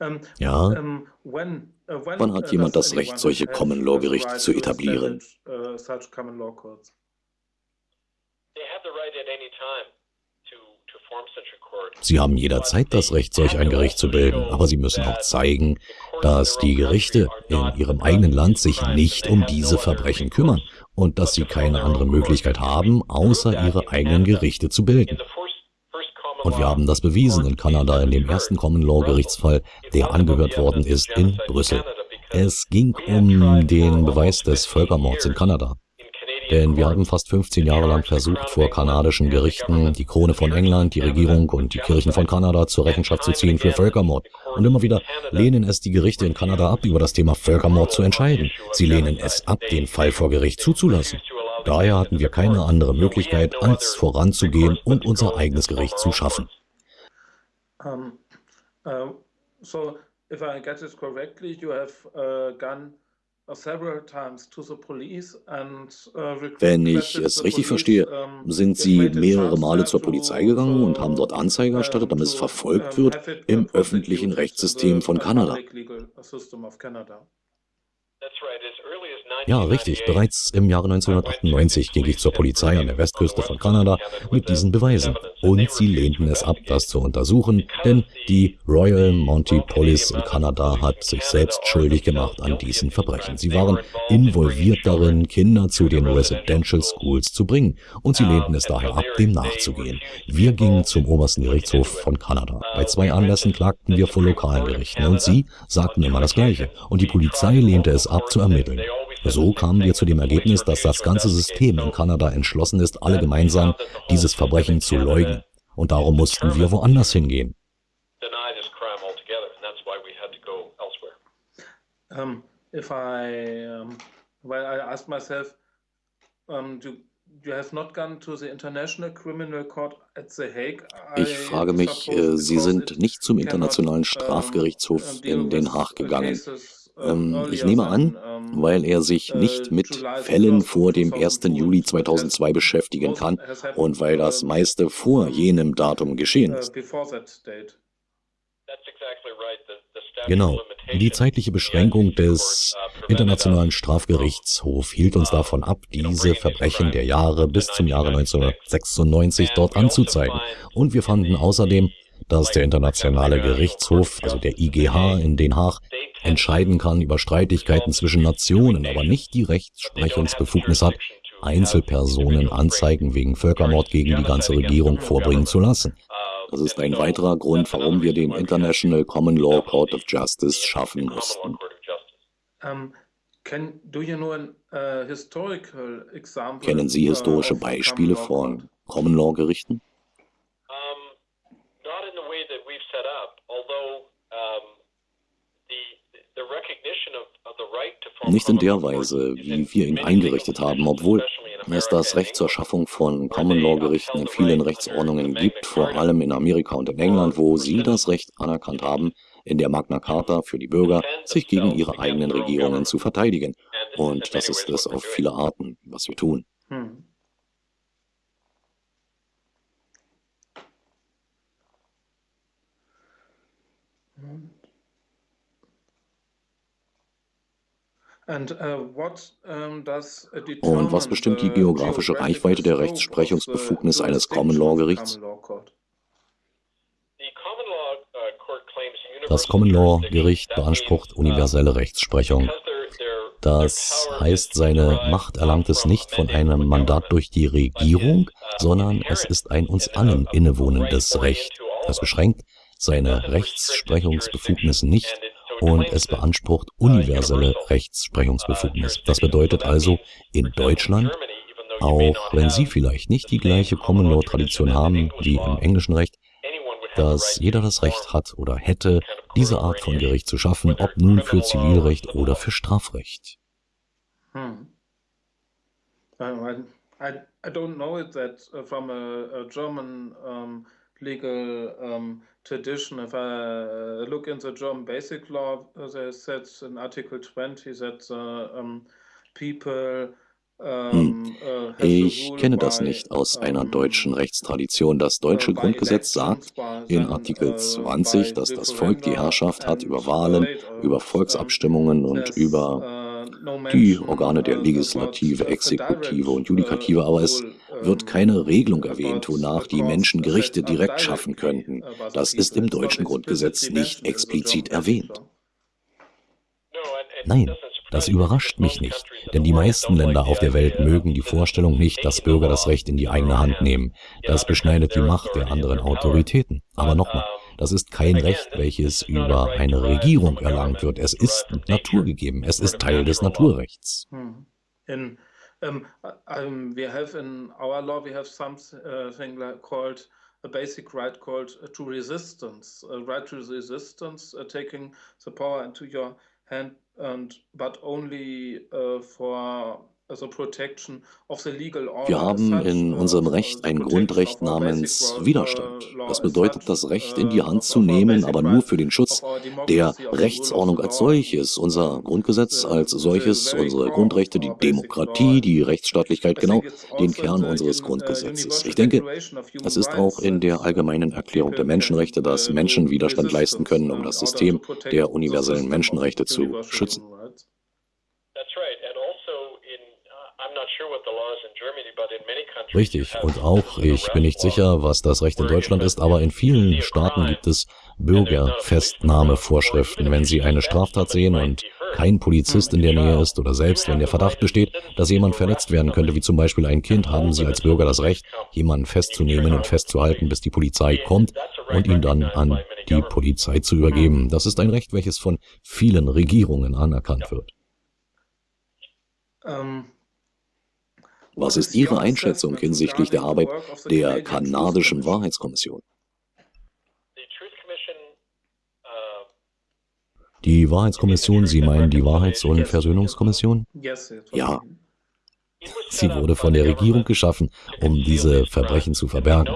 Ähm, ja. Ähm, äh, Wann hat jemand das Recht, solche Common Law Gerichte zu etablieren? Sie haben jederzeit das Recht, solch ein Gericht zu bilden, aber sie müssen auch zeigen, dass die Gerichte in ihrem eigenen Land sich nicht um diese Verbrechen kümmern und dass sie keine andere Möglichkeit haben, außer ihre eigenen Gerichte zu bilden. Und wir haben das bewiesen in Kanada in dem ersten Common Law Gerichtsfall, der angehört worden ist in Brüssel. Es ging um den Beweis des Völkermords in Kanada. Denn wir haben fast 15 Jahre lang versucht, vor kanadischen Gerichten die Krone von England, die Regierung und die Kirchen von Kanada zur Rechenschaft zu ziehen für Völkermord. Und immer wieder lehnen es die Gerichte in Kanada ab, über das Thema Völkermord zu entscheiden. Sie lehnen es ab, den Fall vor Gericht zuzulassen. Daher hatten wir keine andere Möglichkeit, als voranzugehen und unser eigenes Gericht zu schaffen. Um, uh, so, if I get it correctly, you have uh, gone uh, wenn ich es richtig verstehe, sind Sie mehrere Male zur Polizei gegangen und haben dort Anzeige erstattet, damit es verfolgt wird im öffentlichen Rechtssystem von Kanada. Ja, richtig. Bereits im Jahre 1998 ging ich zur Polizei an der Westküste von Kanada mit diesen Beweisen. Und sie lehnten es ab, das zu untersuchen, denn die Royal Monty Police in Kanada hat sich selbst schuldig gemacht an diesen Verbrechen. Sie waren involviert darin, Kinder zu den Residential Schools zu bringen. Und sie lehnten es daher ab, dem nachzugehen. Wir gingen zum obersten Gerichtshof von Kanada. Bei zwei Anlässen klagten wir vor lokalen Gerichten und sie sagten immer das Gleiche. Und die Polizei lehnte es ab, zu ermitteln. So kamen wir zu dem Ergebnis, dass das ganze System in Kanada entschlossen ist, alle gemeinsam dieses Verbrechen zu leugnen. Und darum mussten wir woanders hingehen. Um, if I, um, well, I asked myself, um, do, you have not gone to the International Criminal Court at The Hague? Ich frage mich, äh, Sie sind nicht zum Internationalen Strafgerichtshof in Den Haag gegangen. Ähm, ich nehme an, weil er sich nicht mit Fällen vor dem 1. Juli 2002 beschäftigen kann und weil das meiste vor jenem Datum geschehen ist. Genau. Die zeitliche Beschränkung des Internationalen Strafgerichtshofs hielt uns davon ab, diese Verbrechen der Jahre bis zum Jahre 1996 dort anzuzeigen. Und wir fanden außerdem, dass der Internationale Gerichtshof, also der IGH in Den Haag, entscheiden kann über Streitigkeiten zwischen Nationen, aber nicht die Rechtsprechungsbefugnis hat, Einzelpersonen Anzeigen wegen Völkermord gegen die ganze Regierung vorbringen zu lassen. Das ist ein weiterer Grund, warum wir den International Common Law Court of Justice schaffen mussten. Uh, Kennen Sie historische Beispiele von Common Law Gerichten? Nicht in der Weise, wie wir ihn eingerichtet haben, obwohl es das Recht zur Schaffung von Common Law Gerichten in vielen Rechtsordnungen gibt, vor allem in Amerika und in England, wo sie das Recht anerkannt haben, in der Magna Carta für die Bürger, sich gegen ihre eigenen Regierungen zu verteidigen. Und das ist es auf viele Arten, was wir tun. Hm. Und was bestimmt die geografische Reichweite der Rechtsprechungsbefugnis eines Common Law Gerichts? Das Common Law Gericht beansprucht universelle Rechtsprechung. Das heißt, seine Macht erlangt es nicht von einem Mandat durch die Regierung, sondern es ist ein uns allen innewohnendes Recht. Das beschränkt seine Rechtsprechungsbefugnis nicht und es beansprucht universelle Rechtsprechungsbefugnis. Das bedeutet also, in Deutschland, auch wenn Sie vielleicht nicht die gleiche Common Law Tradition haben wie im englischen Recht, dass jeder das Recht hat oder hätte, diese Art von Gericht zu schaffen, ob nun für Zivilrecht oder für Strafrecht. Hmm. I, I don't know it that uh, from a, a German um, legal um, tradition. If I look in the German basic law, uh, they said in Article 20 that uh, um, people hm. Uh, ich kenne das nicht aus einer deutschen Rechtstradition. Das deutsche Grundgesetz sagt in Artikel 20, dass das Volk die Herrschaft hat über Wahlen, über Volksabstimmungen und über die Organe der Legislative, Exekutive und Judikative, aber es wird keine Regelung erwähnt, wonach die Menschen Gerichte direkt schaffen könnten. Das ist im deutschen Grundgesetz nicht explizit erwähnt. Nein, das überrascht mich nicht, denn die meisten Länder auf der Welt mögen die Vorstellung nicht, dass Bürger das Recht in die eigene Hand nehmen. Das beschneidet die Macht der anderen Autoritäten. Aber nochmal, das ist kein Recht, welches über eine Regierung erlangt wird. Es ist naturgegeben. Es ist Teil des Naturrechts. Hm. Um, um, we have in our law, we have something uh, called a basic right called uh, to resistance, a right to resistance, uh, taking the power into your hand, and but only uh, for Wir haben in unserem Recht ein Grundrecht namens Widerstand. Das bedeutet, das Recht in die Hand zu nehmen, aber nur für den Schutz der Rechtsordnung als solches. Unser Grundgesetz als solches, unsere Grundrechte, die Demokratie, die Rechtsstaatlichkeit, genau den Kern unseres Grundgesetzes. Ich denke, es ist auch in der allgemeinen Erklärung der Menschenrechte, dass Menschen Widerstand leisten können, um das System der universellen Menschenrechte zu schützen. Richtig, und auch, ich bin nicht sicher, was das Recht in Deutschland ist, aber in vielen Staaten gibt es Bürgerfestnahmevorschriften. Wenn Sie eine Straftat sehen und kein Polizist in der Nähe ist oder selbst wenn der Verdacht besteht, dass jemand verletzt werden könnte, wie zum Beispiel ein Kind, haben Sie als Bürger das Recht, jemanden festzunehmen und festzuhalten, bis die Polizei kommt und ihn dann an die Polizei zu übergeben. Das ist ein Recht, welches von vielen Regierungen anerkannt wird. Ähm, was ist Ihre Einschätzung hinsichtlich der Arbeit der kanadischen Wahrheitskommission? Die Wahrheitskommission, Sie meinen die Wahrheits- und Versöhnungskommission? Ja. Sie wurde von der Regierung geschaffen, um diese Verbrechen zu verbergen.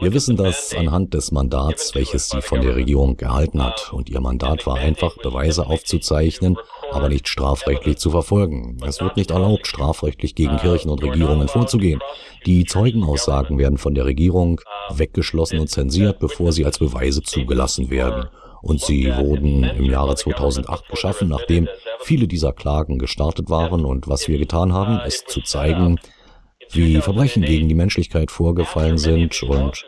Wir wissen das anhand des Mandats, welches sie von der Regierung erhalten hat. Und ihr Mandat war einfach, Beweise aufzuzeichnen, aber nicht strafrechtlich zu verfolgen. Es wird nicht erlaubt, strafrechtlich gegen Kirchen und Regierungen vorzugehen. Die Zeugenaussagen werden von der Regierung weggeschlossen und zensiert, bevor sie als Beweise zugelassen werden. Und sie wurden im Jahre 2008 geschaffen, nachdem viele dieser Klagen gestartet waren. Und was wir getan haben, ist zu zeigen, wie Verbrechen gegen die Menschlichkeit vorgefallen sind und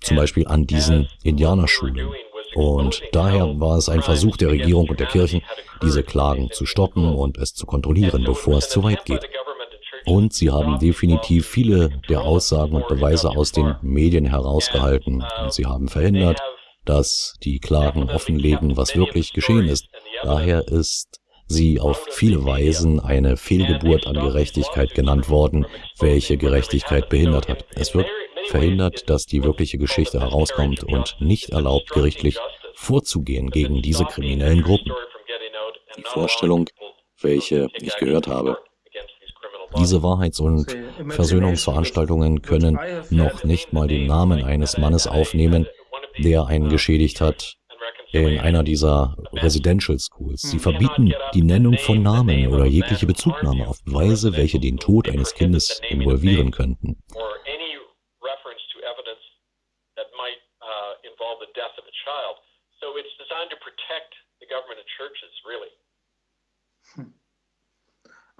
zum Beispiel an diesen Indianerschulen. Und daher war es ein Versuch der Regierung und der Kirchen, diese Klagen zu stoppen und es zu kontrollieren, bevor es zu weit geht. Und sie haben definitiv viele der Aussagen und Beweise aus den Medien herausgehalten. Und sie haben verhindert, dass die Klagen offenlegen, was wirklich geschehen ist. Daher ist sie auf viele Weisen eine Fehlgeburt an Gerechtigkeit genannt worden, welche Gerechtigkeit behindert hat. Es wird verhindert, dass die wirkliche Geschichte herauskommt und nicht erlaubt, gerichtlich vorzugehen gegen diese kriminellen Gruppen. Die Vorstellung, welche ich gehört habe, diese Wahrheits- und Versöhnungsveranstaltungen können noch nicht mal den Namen eines Mannes aufnehmen, der einen geschädigt hat, in einer dieser Residential Schools. Sie verbieten die Nennung von Namen oder jegliche Bezugnahme auf Beweise, welche den Tod eines Kindes involvieren könnten.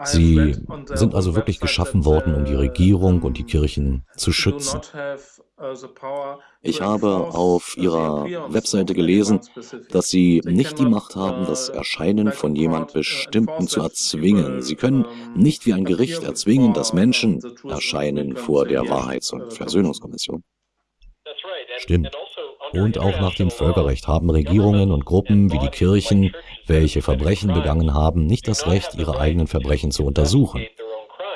Sie sind also wirklich geschaffen worden, um die Regierung und die Kirchen zu schützen. Ich habe auf Ihrer Webseite gelesen, dass Sie nicht die Macht haben, das Erscheinen von jemand Bestimmten zu erzwingen. Sie können nicht wie ein Gericht erzwingen, dass Menschen erscheinen vor der Wahrheits- und Versöhnungskommission. Stimmt. Und auch nach dem Völkerrecht haben Regierungen und Gruppen wie die Kirchen, welche Verbrechen begangen haben, nicht das Recht, ihre eigenen Verbrechen zu untersuchen.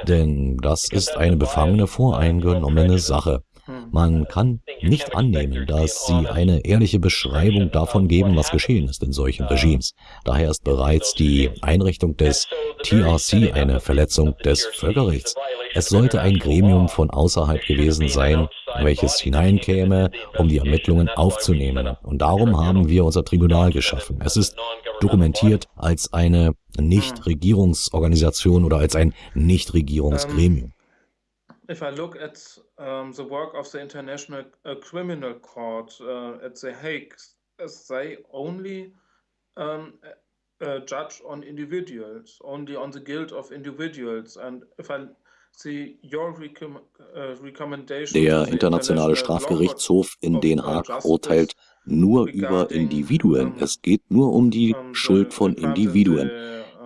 Denn das ist eine befangene, voreingenommene Sache. Man kann nicht annehmen, dass sie eine ehrliche Beschreibung davon geben, was geschehen ist in solchen Regimes. Daher ist bereits die Einrichtung des TRC eine Verletzung des Völkerrechts. Es sollte ein Gremium von außerhalb gewesen sein, welches hineinkäme, um die Ermittlungen aufzunehmen. Und darum haben wir unser Tribunal geschaffen. Es ist dokumentiert als eine Nichtregierungsorganisation oder als ein Nichtregierungsgremium. If I look at um, the work of the International uh, Criminal Court uh, at The Hague, they only um, uh, judge on individuals, only on the guilt of individuals. And if I see your recom uh, recommendation Der Internationale Strafgerichtshof in Den Haag urteilt nur über Individuen. Es geht nur um die Schuld von Individuen.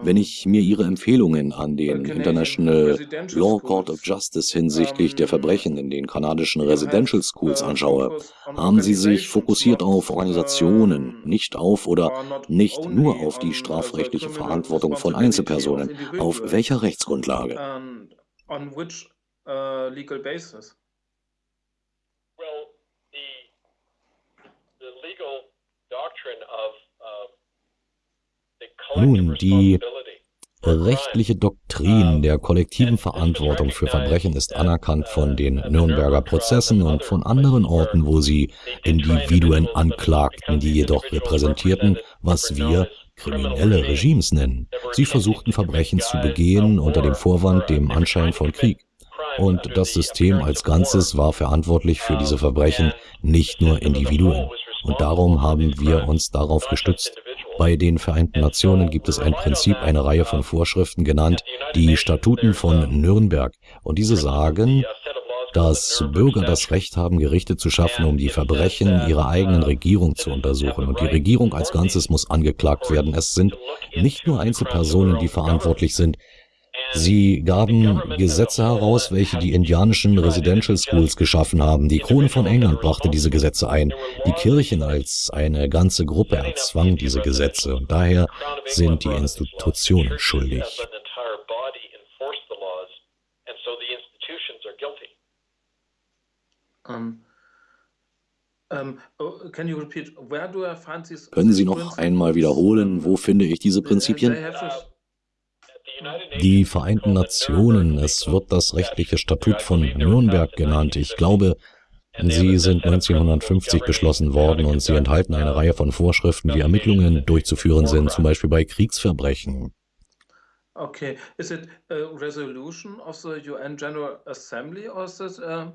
Wenn ich mir Ihre Empfehlungen an den International Law Court of Justice hinsichtlich der Verbrechen in den kanadischen Residential Schools anschaue, haben Sie sich fokussiert auf Organisationen, nicht auf oder nicht nur auf die strafrechtliche Verantwortung von Einzelpersonen. Auf welcher Rechtsgrundlage? Nun, die rechtliche Doktrin der kollektiven Verantwortung für Verbrechen ist anerkannt von den Nürnberger Prozessen und von anderen Orten, wo sie Individuen anklagten, die jedoch repräsentierten, was wir kriminelle Regimes nennen. Sie versuchten Verbrechen zu begehen unter dem Vorwand, dem Anschein von Krieg. Und das System als Ganzes war verantwortlich für diese Verbrechen, nicht nur Individuen. Und darum haben wir uns darauf gestützt. Bei den Vereinten Nationen gibt es ein Prinzip, eine Reihe von Vorschriften genannt, die Statuten von Nürnberg. Und diese sagen, dass Bürger das Recht haben, Gerichte zu schaffen, um die Verbrechen ihrer eigenen Regierung zu untersuchen. Und die Regierung als Ganzes muss angeklagt werden. Es sind nicht nur Einzelpersonen, die verantwortlich sind. Sie gaben Gesetze heraus, welche die indianischen Residential Schools geschaffen haben. Die Krone von England brachte diese Gesetze ein. Die Kirchen als eine ganze Gruppe erzwang diese Gesetze. Und daher sind die Institutionen schuldig. Um, oh, Können Sie noch einmal wiederholen, wo finde ich diese Prinzipien? Die Vereinten Nationen, es wird das rechtliche Statut von Nürnberg genannt. Ich glaube, sie sind 1950 beschlossen worden und sie enthalten eine Reihe von Vorschriften, wie Ermittlungen durchzuführen sind, zum Beispiel bei Kriegsverbrechen. Okay, is it a resolution of the UN General Assembly or is it um,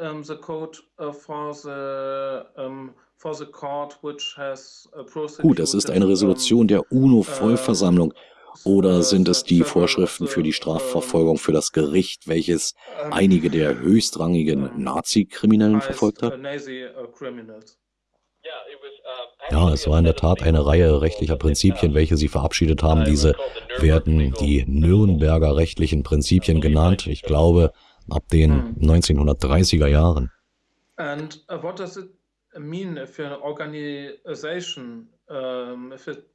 um, the code uh, for the um, Gut, es ist eine Resolution der UNO-Vollversammlung. Oder sind es die Vorschriften für die Strafverfolgung für das Gericht, welches einige der höchstrangigen Nazi-Kriminellen verfolgt hat? Ja, es war in der Tat eine Reihe rechtlicher Prinzipien, welche sie verabschiedet haben. Diese werden die Nürnberger rechtlichen Prinzipien genannt. Ich glaube, ab den 1930er Jahren. And uh, what does it mean if an organization, um, if it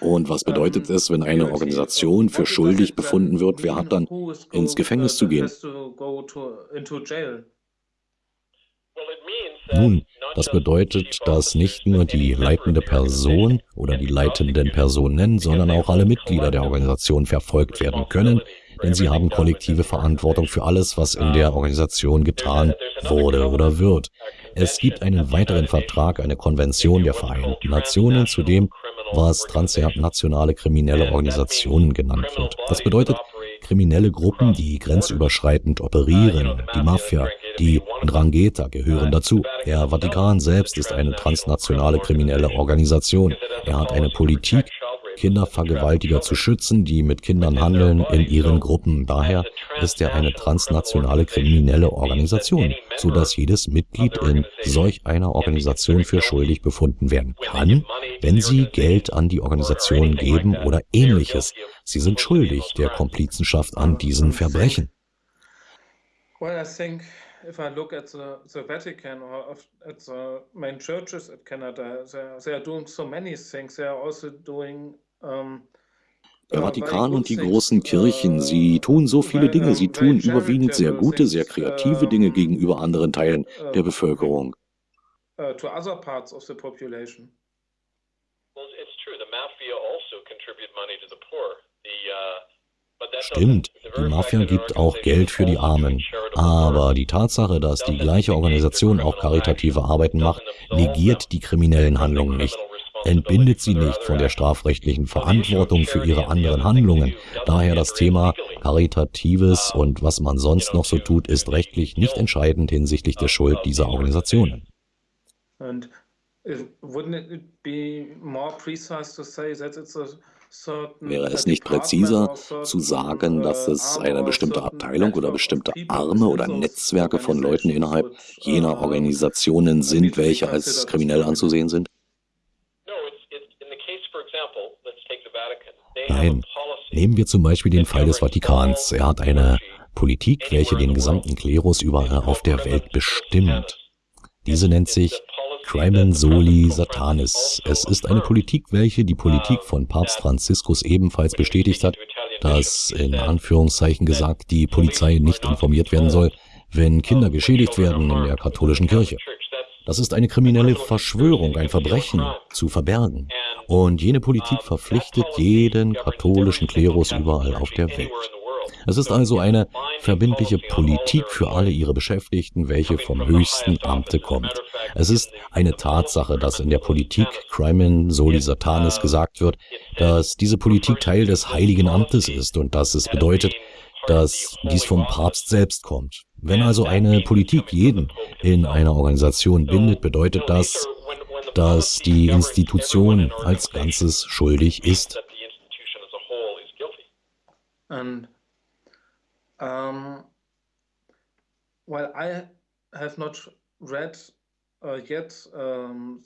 und was bedeutet es, wenn eine Organisation für schuldig befunden wird? Wer hat dann ins Gefängnis zu gehen? Nun, das bedeutet, dass nicht nur die leitende Person oder die leitenden Personen, sondern auch alle Mitglieder der Organisation verfolgt werden können, denn sie haben kollektive Verantwortung für alles, was in der Organisation getan wurde oder wird. Es gibt einen weiteren Vertrag, eine Konvention der Vereinten Nationen zu dem, was transnationale kriminelle Organisationen genannt wird. Das bedeutet, kriminelle Gruppen, die grenzüberschreitend operieren, die Mafia, die Drangheta gehören dazu. Der Vatikan selbst ist eine transnationale kriminelle Organisation. Er hat eine Politik, Kindervergewaltiger zu schützen, die mit Kindern handeln in ihren Gruppen. Daher ist er eine transnationale kriminelle Organisation, so dass jedes Mitglied in solch einer Organisation für schuldig befunden werden kann, wenn sie Geld an die Organisation geben oder ähnliches. Sie sind schuldig der Komplizenschaft an diesen Verbrechen. Well, I think if I look at the, Vatican or the main churches at Canada, they, are doing so many things. They are also doing der Vatikan und die großen Kirchen, sie tun so viele Dinge, sie tun überwiegend sehr gute, sehr kreative Dinge gegenüber anderen Teilen der Bevölkerung. Stimmt, die Mafia gibt auch Geld für die Armen. Aber die Tatsache, dass die gleiche Organisation auch karitative Arbeiten macht, negiert die kriminellen Handlungen nicht entbindet sie nicht von der strafrechtlichen Verantwortung für ihre anderen Handlungen. Daher das Thema Karitatives und was man sonst noch so tut, ist rechtlich nicht entscheidend hinsichtlich der Schuld dieser Organisationen. Wäre es nicht präziser zu sagen, dass es eine bestimmte Abteilung oder bestimmte Arme oder Netzwerke von Leuten innerhalb jener Organisationen sind, welche als kriminell anzusehen sind? Nein, nehmen wir zum Beispiel den Fall des Vatikans. Er hat eine Politik, welche den gesamten Klerus überall auf der Welt bestimmt. Diese nennt sich Crimen Soli Satanis. Es ist eine Politik, welche die Politik von Papst Franziskus ebenfalls bestätigt hat, dass in Anführungszeichen gesagt die Polizei nicht informiert werden soll, wenn Kinder geschädigt werden in der katholischen Kirche. Das ist eine kriminelle Verschwörung, ein Verbrechen zu verbergen. Und jene Politik verpflichtet jeden katholischen Klerus überall auf der Welt. Es ist also eine verbindliche Politik für alle ihre Beschäftigten, welche vom höchsten Amte kommt. Es ist eine Tatsache, dass in der Politik Crimen Soli Satanis gesagt wird, dass diese Politik Teil des heiligen Amtes ist und dass es bedeutet, dass dies vom Papst selbst kommt. Wenn also eine Politik jeden in einer Organisation bindet, bedeutet das, dass die Institution als Ganzes schuldig ist. And um, well, I have not read uh, yet um,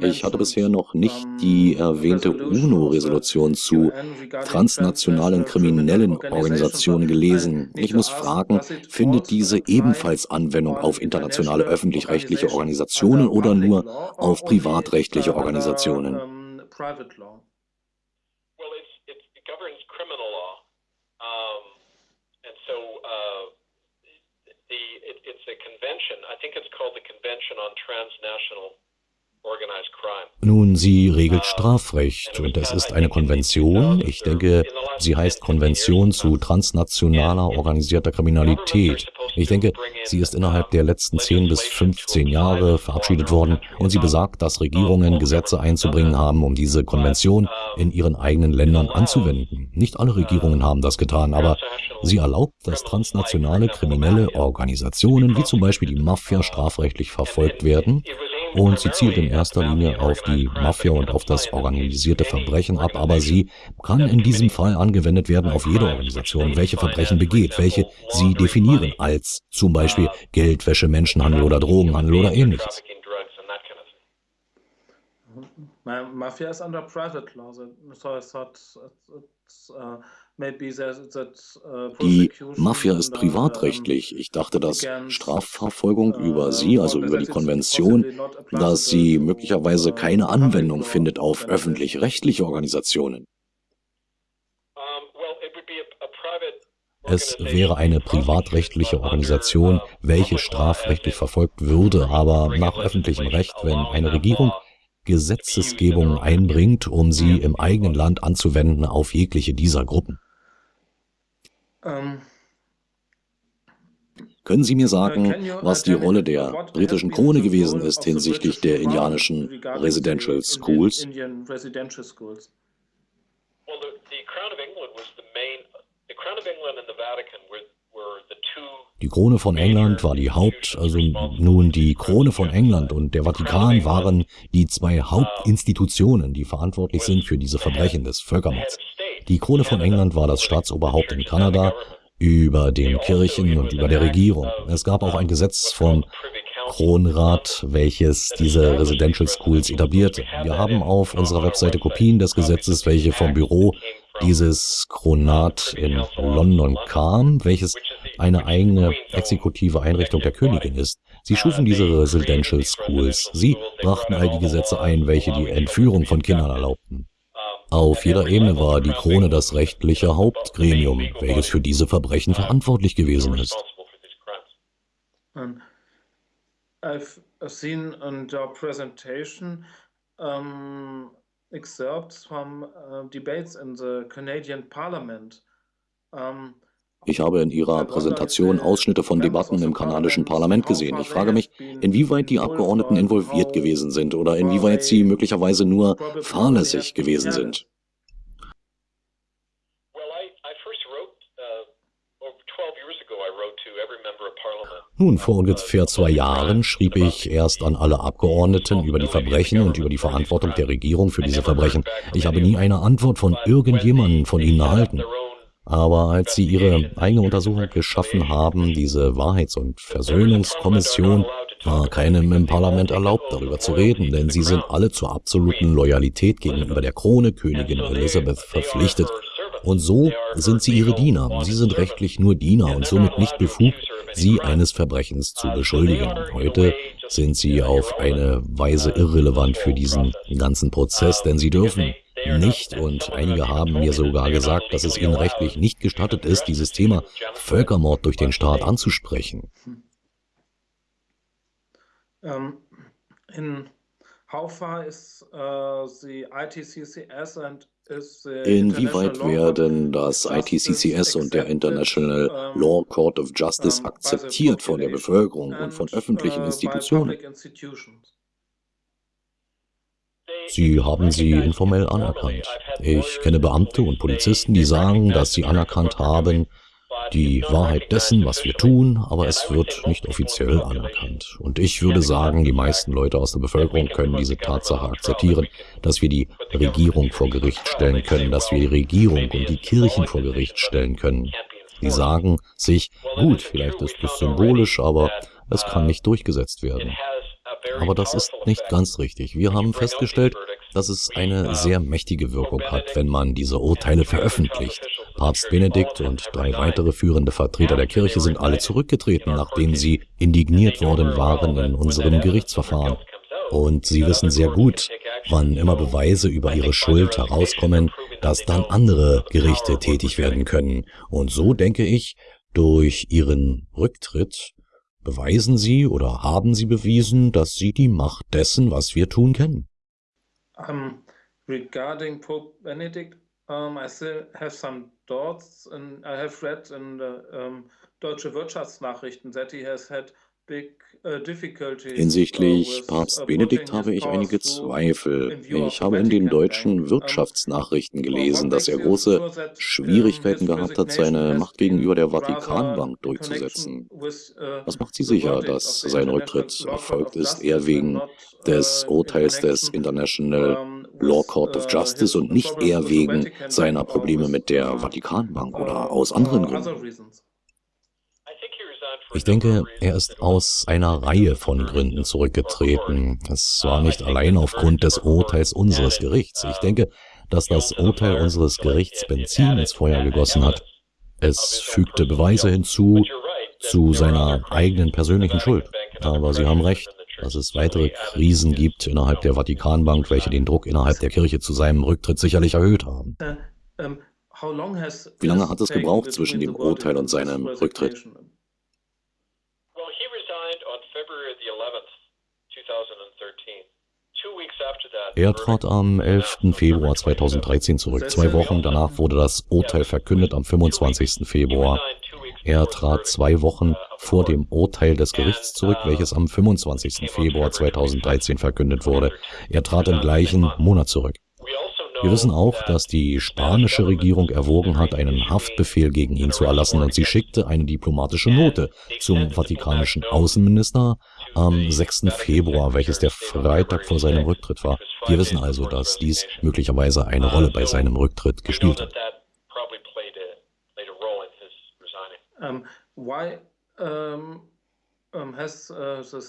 ich hatte bisher noch nicht die erwähnte UNO-Resolution zu transnationalen kriminellen Organisationen gelesen. Ich muss fragen, findet diese ebenfalls Anwendung auf internationale öffentlich-rechtliche Organisationen oder nur auf privatrechtliche Organisationen? It's a convention. I think it's called the Convention on Transnational nun, sie regelt Strafrecht und es ist eine Konvention. Ich denke, sie heißt Konvention zu transnationaler organisierter Kriminalität. Ich denke, sie ist innerhalb der letzten 10 bis 15 Jahre verabschiedet worden und sie besagt, dass Regierungen Gesetze einzubringen haben, um diese Konvention in ihren eigenen Ländern anzuwenden. Nicht alle Regierungen haben das getan, aber sie erlaubt, dass transnationale kriminelle Organisationen wie zum Beispiel die Mafia strafrechtlich verfolgt werden und sie zielt in erster Linie auf die Mafia und auf das organisierte Verbrechen ab, aber sie kann in diesem Fall angewendet werden auf jede Organisation, welche Verbrechen begeht, welche sie definieren als zum Beispiel Geldwäsche, Menschenhandel oder Drogenhandel oder ähnliches. Mafia is under private law, so it's it's, uh, Uh, die Mafia ist privatrechtlich. Ich dachte, dass Strafverfolgung über uh, sie, also über die Konvention, dass sie möglicherweise uh, keine Anwendung findet auf öffentlich-rechtliche Organisationen. Es wäre eine privatrechtliche Organisation, welche strafrechtlich verfolgt würde, aber nach öffentlichem Recht, wenn eine Regierung Gesetzesgebung einbringt, um sie im eigenen Land anzuwenden auf jegliche dieser Gruppen. Ähm, Können Sie mir sagen, was die Rolle der britischen Krone gewesen ist hinsichtlich der indianischen Residential Schools? Die Krone von England war die Haupt, also nun die Krone von England und der Vatikan waren die zwei Hauptinstitutionen, die verantwortlich sind für diese Verbrechen des Völkermords. Die Krone von England war das Staatsoberhaupt in Kanada über den Kirchen und über der Regierung. Es gab auch ein Gesetz vom Kronrat, welches diese Residential Schools etablierte. Wir haben auf unserer Webseite Kopien des Gesetzes, welche vom Büro dieses Kronat in London kam, welches eine eigene exekutive Einrichtung der Königin ist. Sie schufen diese Residential Schools. Sie brachten all die Gesetze ein, welche die Entführung von Kindern erlaubten. Auf jeder Ebene war die Krone das rechtliche Hauptgremium, welches für diese Verbrechen verantwortlich gewesen ist. I've seen in your presentation um, excerpts from uh, debates in the Canadian Parliament. Um, ich habe in Ihrer Präsentation Ausschnitte von Debatten im kanadischen Parlament gesehen. Ich frage mich, inwieweit die Abgeordneten involviert gewesen sind oder inwieweit sie möglicherweise nur fahrlässig gewesen sind. Nun, vor ungefähr zwei Jahren schrieb ich erst an alle Abgeordneten über die Verbrechen und über die Verantwortung der Regierung für diese Verbrechen. Ich habe nie eine Antwort von irgendjemandem von ihnen erhalten. Aber als sie ihre eigene Untersuchung geschaffen haben, diese Wahrheits- und Versöhnungskommission, war keinem im Parlament erlaubt, darüber zu reden, denn sie sind alle zur absoluten Loyalität gegenüber der Krone Königin Elizabeth verpflichtet. Und so sind sie ihre Diener. Sie sind rechtlich nur Diener und somit nicht befugt, sie eines Verbrechens zu beschuldigen. Heute sind sie auf eine Weise irrelevant für diesen ganzen Prozess, denn sie dürfen nicht und einige haben mir sogar gesagt, dass es ihnen rechtlich nicht gestattet ist, dieses Thema Völkermord durch den Staat anzusprechen. Um, in how far is uh, the ITCCS and Inwieweit werden das ITCCS und der International Law Court of Justice akzeptiert von der Bevölkerung und von öffentlichen uh, Institutionen? Sie haben sie informell anerkannt. Ich kenne Beamte und Polizisten, die sagen, dass sie anerkannt haben, die Wahrheit dessen, was wir tun, aber es wird nicht offiziell anerkannt. Und ich würde sagen, die meisten Leute aus der Bevölkerung können diese Tatsache akzeptieren, dass wir die Regierung vor Gericht stellen können, dass wir die Regierung und die Kirchen vor Gericht stellen können. Die sagen sich, gut, vielleicht ist es symbolisch, aber es kann nicht durchgesetzt werden. Aber das ist nicht ganz richtig. Wir haben festgestellt, dass es eine sehr mächtige Wirkung hat, wenn man diese Urteile veröffentlicht. Papst Benedikt und drei weitere führende Vertreter der Kirche sind alle zurückgetreten, nachdem sie indigniert worden waren in unserem Gerichtsverfahren. Und sie wissen sehr gut, wann immer Beweise über ihre Schuld herauskommen, dass dann andere Gerichte tätig werden können. Und so denke ich, durch ihren Rücktritt beweisen sie oder haben sie bewiesen, dass sie die Macht dessen, was wir tun, kennen. Um, regarding Pope Benedict, um, I still have some thoughts, and I have read in the um, Deutsche Wirtschaftsnachrichten that he has had Hinsichtlich Papst Benedikt habe ich einige Zweifel. Ich habe in den deutschen Wirtschaftsnachrichten gelesen, dass er große Schwierigkeiten gehabt hat, seine Macht gegenüber der Vatikanbank durchzusetzen. Uh, Was macht Sie sicher, dass sein Rücktritt erfolgt ist, eher wegen des uh, Urteils des International Law Court of Justice und nicht eher wegen seiner Probleme mit der Vatikanbank oder aus anderen Gründen? Ich denke, er ist aus einer Reihe von Gründen zurückgetreten. Es war nicht allein aufgrund des Urteils unseres Gerichts. Ich denke, dass das Urteil unseres Gerichts Benzin ins Feuer gegossen hat. Es fügte Beweise hinzu zu seiner eigenen persönlichen Schuld. Aber Sie haben recht, dass es weitere Krisen gibt innerhalb der Vatikanbank, welche den Druck innerhalb der Kirche zu seinem Rücktritt sicherlich erhöht haben. Wie lange hat es gebraucht zwischen dem Urteil und seinem Rücktritt? Er trat am 11. Februar 2013 zurück. Zwei Wochen danach wurde das Urteil verkündet am 25. Februar. Er trat zwei Wochen vor dem Urteil des Gerichts zurück, welches am 25. Februar 2013 verkündet wurde. Er trat im gleichen Monat zurück. Wir wissen auch, dass die spanische Regierung erwogen hat, einen Haftbefehl gegen ihn zu erlassen und sie schickte eine diplomatische Note zum vatikanischen Außenminister am 6. Februar, welches der Freitag vor seinem Rücktritt war. Wir wissen also, dass dies möglicherweise eine Rolle bei seinem Rücktritt gespielt hat.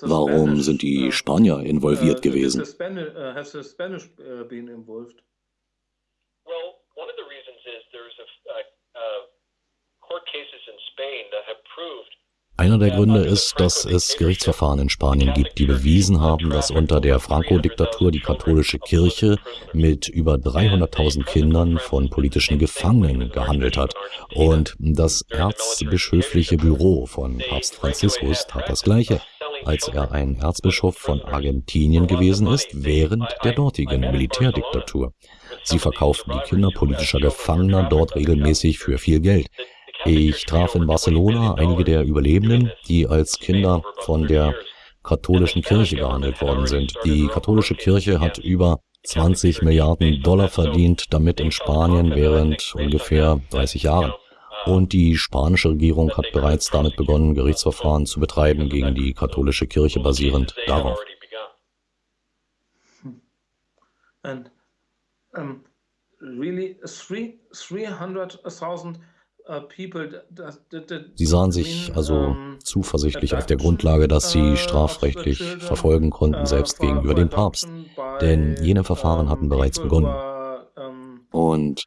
Warum sind die Spanier involviert gewesen? Einer der Gründe ist, dass es Gerichtsverfahren in Spanien gibt, die bewiesen haben, dass unter der Franco-Diktatur die katholische Kirche mit über 300.000 Kindern von politischen Gefangenen gehandelt hat. Und das erzbischöfliche Büro von Papst Franziskus tat das Gleiche, als er ein Erzbischof von Argentinien gewesen ist, während der dortigen Militärdiktatur. Sie verkauften die Kinder politischer Gefangener dort regelmäßig für viel Geld. Ich traf in Barcelona einige der Überlebenden, die als Kinder von der katholischen Kirche gehandelt worden sind. Die katholische Kirche hat über 20 Milliarden Dollar verdient, damit in Spanien während ungefähr 30 Jahren. Und die spanische Regierung hat bereits damit begonnen, Gerichtsverfahren zu betreiben gegen die katholische Kirche basierend darauf. And um, really, 300,000 uh, Sie sahen sich also zuversichtlich auf der Grundlage, dass sie uh, strafrechtlich verfolgen konnten, selbst gegenüber dem Papst. Denn jene Verfahren hatten bereits begonnen. Und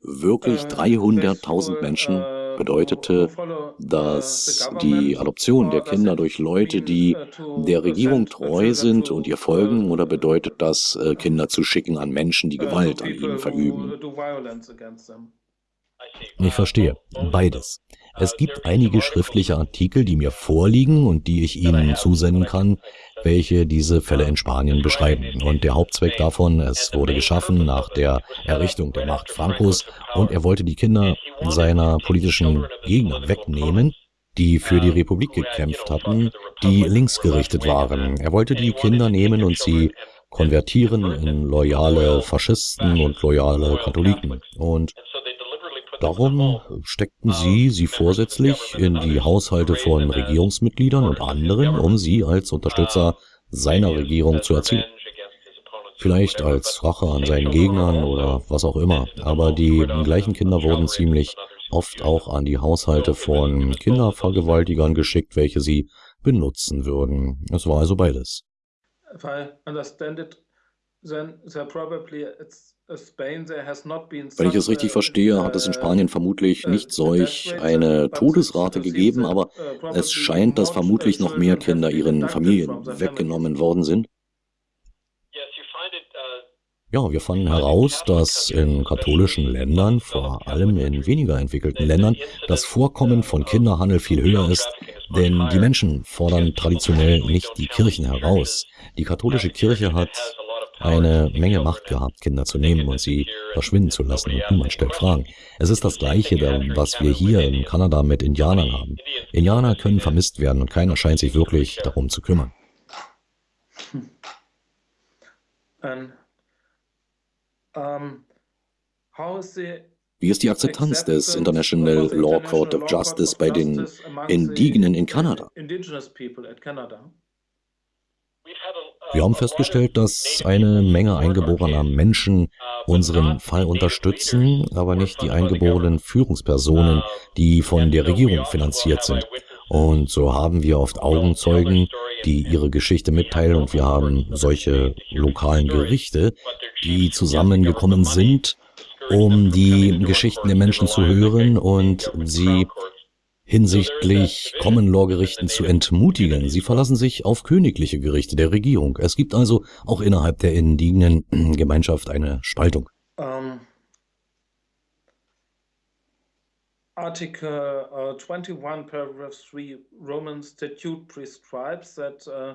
wirklich 300.000 uh, Menschen bedeutete, dass die Adoption der Kinder durch Leute, die der Regierung treu sind und ihr folgen, oder bedeutet das, äh, Kinder zu schicken an Menschen, die Gewalt an ihnen verüben? Ich verstehe. Beides. Es gibt einige schriftliche Artikel, die mir vorliegen und die ich Ihnen zusenden kann, welche diese Fälle in Spanien beschreiben. Und der Hauptzweck davon, es wurde geschaffen nach der Errichtung der Macht Francos und er wollte die Kinder seiner politischen Gegner wegnehmen, die für die Republik gekämpft hatten, die linksgerichtet waren. Er wollte die Kinder nehmen und sie konvertieren in loyale Faschisten und loyale Katholiken. Und darum steckten sie sie vorsätzlich in die Haushalte von Regierungsmitgliedern und anderen, um sie als Unterstützer seiner Regierung zu erziehen. Vielleicht als Rache an seinen Gegnern oder was auch immer, aber die gleichen Kinder wurden ziemlich oft auch an die Haushalte von Kindervergewaltigern geschickt, welche sie benutzen würden. Es war also beides. If I understand it, wenn ich es richtig verstehe, hat es in Spanien vermutlich nicht solch eine Todesrate gegeben, aber es scheint, dass vermutlich noch mehr Kinder ihren Familien weggenommen worden sind. Ja, wir fanden heraus, dass in katholischen Ländern, vor allem in weniger entwickelten Ländern, das Vorkommen von Kinderhandel viel höher ist, denn die Menschen fordern traditionell nicht die Kirchen heraus. Die katholische Kirche hat eine Menge Macht gehabt, Kinder zu nehmen und sie verschwinden zu lassen und niemand stellt Fragen. Es ist das Gleiche, was wir hier in Kanada mit Indianern haben. Indianer können vermisst werden und keiner scheint sich wirklich darum zu kümmern. Um, wie ist die Akzeptanz des International Law Court of Justice bei den Indigenen in Kanada? Wir haben festgestellt, dass eine Menge eingeborener Menschen unseren Fall unterstützen, aber nicht die eingeborenen Führungspersonen, die von der Regierung finanziert sind. Und so haben wir oft Augenzeugen, die ihre Geschichte mitteilen und wir haben solche lokalen Gerichte, die zusammengekommen sind, um die Geschichten der Menschen zu hören und sie hinsichtlich Common Law Gerichten zu entmutigen. Sie verlassen sich auf königliche Gerichte der Regierung. Es gibt also auch innerhalb der indigenen *clears throat* Gemeinschaft eine Spaltung. Um, Article uh, 21, paragraph 3 Roman Statute prescribes that uh,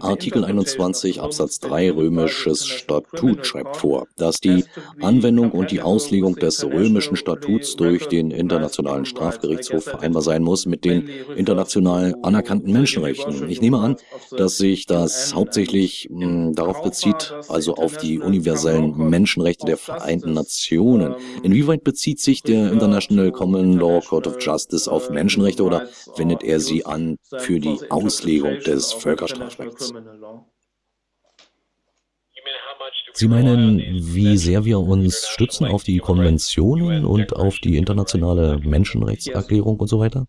Artikel 21 Absatz 3 römisches Statut schreibt vor, dass die Anwendung und die Auslegung des römischen Statuts durch den Internationalen Strafgerichtshof vereinbar sein muss mit den international anerkannten Menschenrechten. Ich nehme an, dass sich das hauptsächlich mh, hm, darauf bezieht, also auf die universellen Menschenrechte der Vereinten Nationen. Inwieweit bezieht sich der International Common Law Court of Justice auf Menschenrechte oder wendet er sie an für die Auslegung Auslegung des Völkerstrafrechts. Sie meinen, wie sehr wir uns stützen auf die Konventionen und auf die internationale Menschenrechtserklärung und so weiter?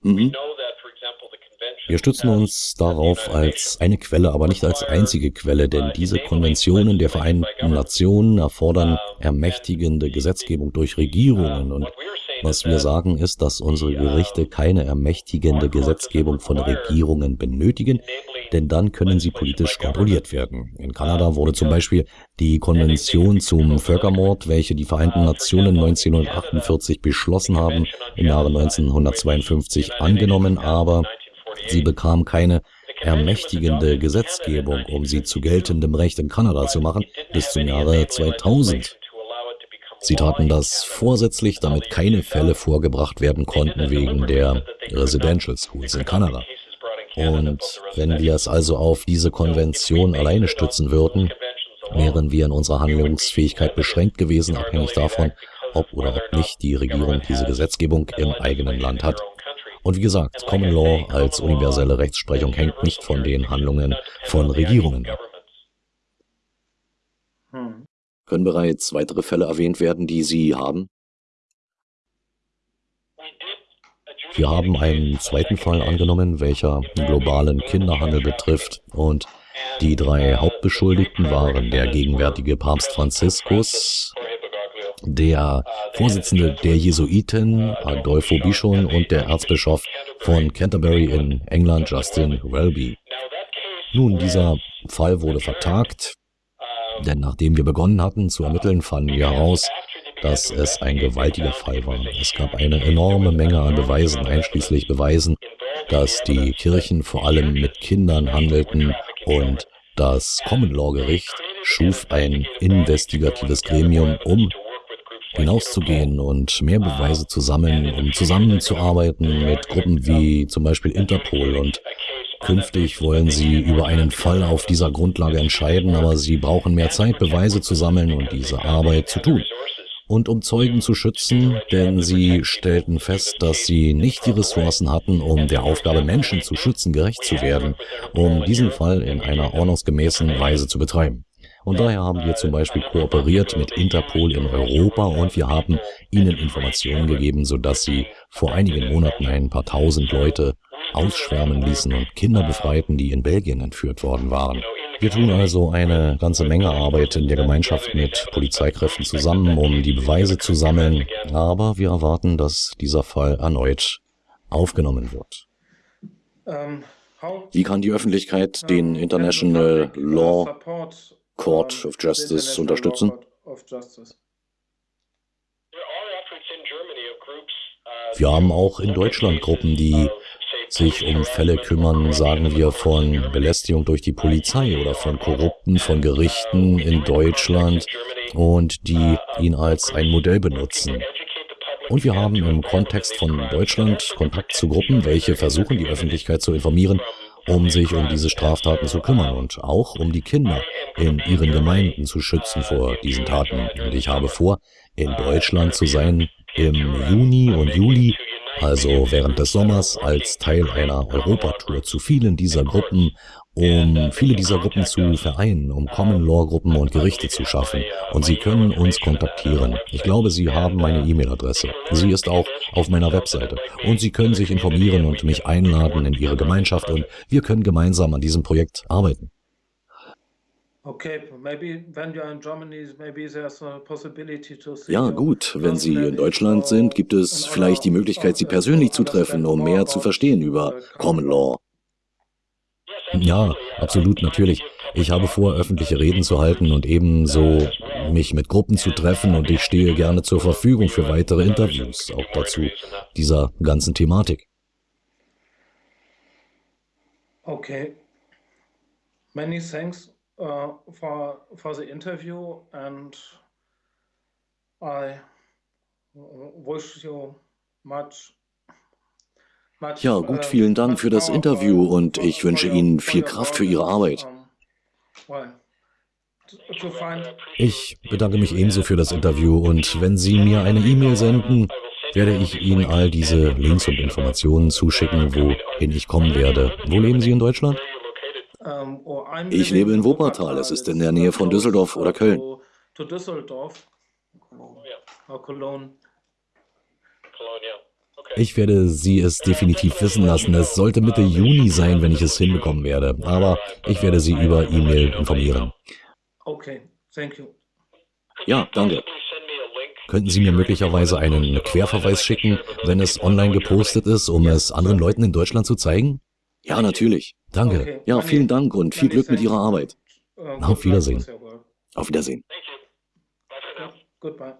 Mhm. Wir stützen uns darauf als eine Quelle, aber nicht als einzige Quelle, denn diese Konventionen der Vereinten Nationen erfordern ermächtigende Gesetzgebung durch Regierungen und was wir sagen ist, dass unsere Gerichte keine ermächtigende Gesetzgebung von Regierungen benötigen, denn dann können sie politisch kontrolliert werden. In Kanada wurde zum Beispiel die Konvention zum Völkermord, welche die Vereinten Nationen 1948 beschlossen haben, im Jahre 1952 angenommen, aber sie bekam keine ermächtigende Gesetzgebung, um sie zu geltendem Recht in Kanada zu machen, bis zum Jahre 2000. Sie taten das vorsätzlich, damit keine Fälle vorgebracht werden konnten wegen der Residential Schools in Kanada. Und wenn wir es also auf diese Konvention alleine stützen würden, wären wir in unserer Handlungsfähigkeit beschränkt gewesen, abhängig davon, ob oder ob nicht die Regierung diese Gesetzgebung im eigenen Land hat. Und wie gesagt, Common Law als universelle Rechtsprechung hängt nicht von den Handlungen von Regierungen ab. Können bereits weitere Fälle erwähnt werden, die Sie haben? Wir haben einen zweiten Fall angenommen, welcher globalen Kinderhandel betrifft und die drei Hauptbeschuldigten waren der gegenwärtige Papst Franziskus, der Vorsitzende der Jesuiten Adolfo Bichon und der Erzbischof von Canterbury in England Justin Welby. Nun, dieser Fall wurde vertagt, denn nachdem wir begonnen hatten zu ermitteln, fanden wir heraus, dass es ein gewaltiger Fall war. Es gab eine enorme Menge an Beweisen, einschließlich Beweisen, dass die Kirchen vor allem mit Kindern handelten und das Common Law Gericht schuf ein investigatives Gremium, um hinauszugehen und mehr Beweise zu sammeln, um zusammenzuarbeiten mit Gruppen wie zum Beispiel Interpol und Künftig wollen sie über einen Fall auf dieser Grundlage entscheiden, aber sie brauchen mehr Zeit, Beweise zu sammeln und diese Arbeit zu tun. Und um Zeugen zu schützen, denn sie stellten fest, dass sie nicht die Ressourcen hatten, um der Aufgabe Menschen zu schützen gerecht zu werden, um diesen Fall in einer ordnungsgemäßen Weise zu betreiben. Und daher haben wir zum Beispiel kooperiert mit Interpol in Europa und wir haben ihnen Informationen gegeben, sodass sie vor einigen Monaten ein paar tausend Leute ausschwärmen ließen und Kinder befreiten, die in Belgien entführt worden waren. Wir tun also eine ganze Menge Arbeit in der Gemeinschaft mit Polizeikräften zusammen, um die Beweise zu sammeln, aber wir erwarten, dass dieser Fall erneut aufgenommen wird. Ähm, Wie kann die Öffentlichkeit den International Law Court of Justice unterstützen? Wir haben auch in Deutschland Gruppen, die sich um Fälle kümmern, sagen wir von Belästigung durch die Polizei oder von Korrupten, von Gerichten in Deutschland und die ihn als ein Modell benutzen. Und wir haben im Kontext von Deutschland Kontakt zu Gruppen, welche versuchen, die Öffentlichkeit zu informieren um sich um diese Straftaten zu kümmern und auch um die Kinder in ihren Gemeinden zu schützen vor diesen Taten. Und ich habe vor, in Deutschland zu sein im Juni und Juli also während des Sommers als Teil einer Europatour zu vielen dieser Gruppen, um viele dieser Gruppen zu vereinen, um Common Law Gruppen und Gerichte zu schaffen. Und Sie können uns kontaktieren. Ich glaube, Sie haben meine E-Mail-Adresse. Sie ist auch auf meiner Webseite. Und Sie können sich informieren und mich einladen in Ihre Gemeinschaft und wir können gemeinsam an diesem Projekt arbeiten. Ja, gut, wenn Sie in Deutschland sind, gibt es vielleicht die Möglichkeit, Sie persönlich zu treffen, um mehr zu verstehen über Common Law. Ja, absolut, natürlich. Ich habe vor, öffentliche Reden zu halten und ebenso mich mit Gruppen zu treffen und ich stehe gerne zur Verfügung für weitere Interviews, auch dazu dieser ganzen Thematik. Okay. Many thanks uh, for for the interview and I wish you much ja, gut, uh, vielen Dank für das Interview und ich wünsche Ihnen viel Kraft für Ihre Arbeit. Ich bedanke mich ebenso für das Interview und wenn Sie mir eine E-Mail senden, werde ich Ihnen all diese Links und Informationen zuschicken, wohin ich kommen werde. Wo leben Sie in Deutschland? Ähm, oh, ich lebe in Wuppertal. Es ist in der Nähe von Düsseldorf oder Köln. Ich werde Sie es definitiv wissen lassen. Es sollte Mitte Juni sein, wenn ich es hinbekommen werde. Aber ich werde Sie über E-Mail informieren. Ja, danke. Könnten Sie mir möglicherweise einen Querverweis schicken, wenn es online gepostet ist, um es anderen Leuten in Deutschland zu zeigen? Ja, natürlich. Danke. Okay. Ja, vielen Dank und viel Glück mit Ihrer Arbeit. Auf Wiedersehen. Auf Wiedersehen. Goodbye.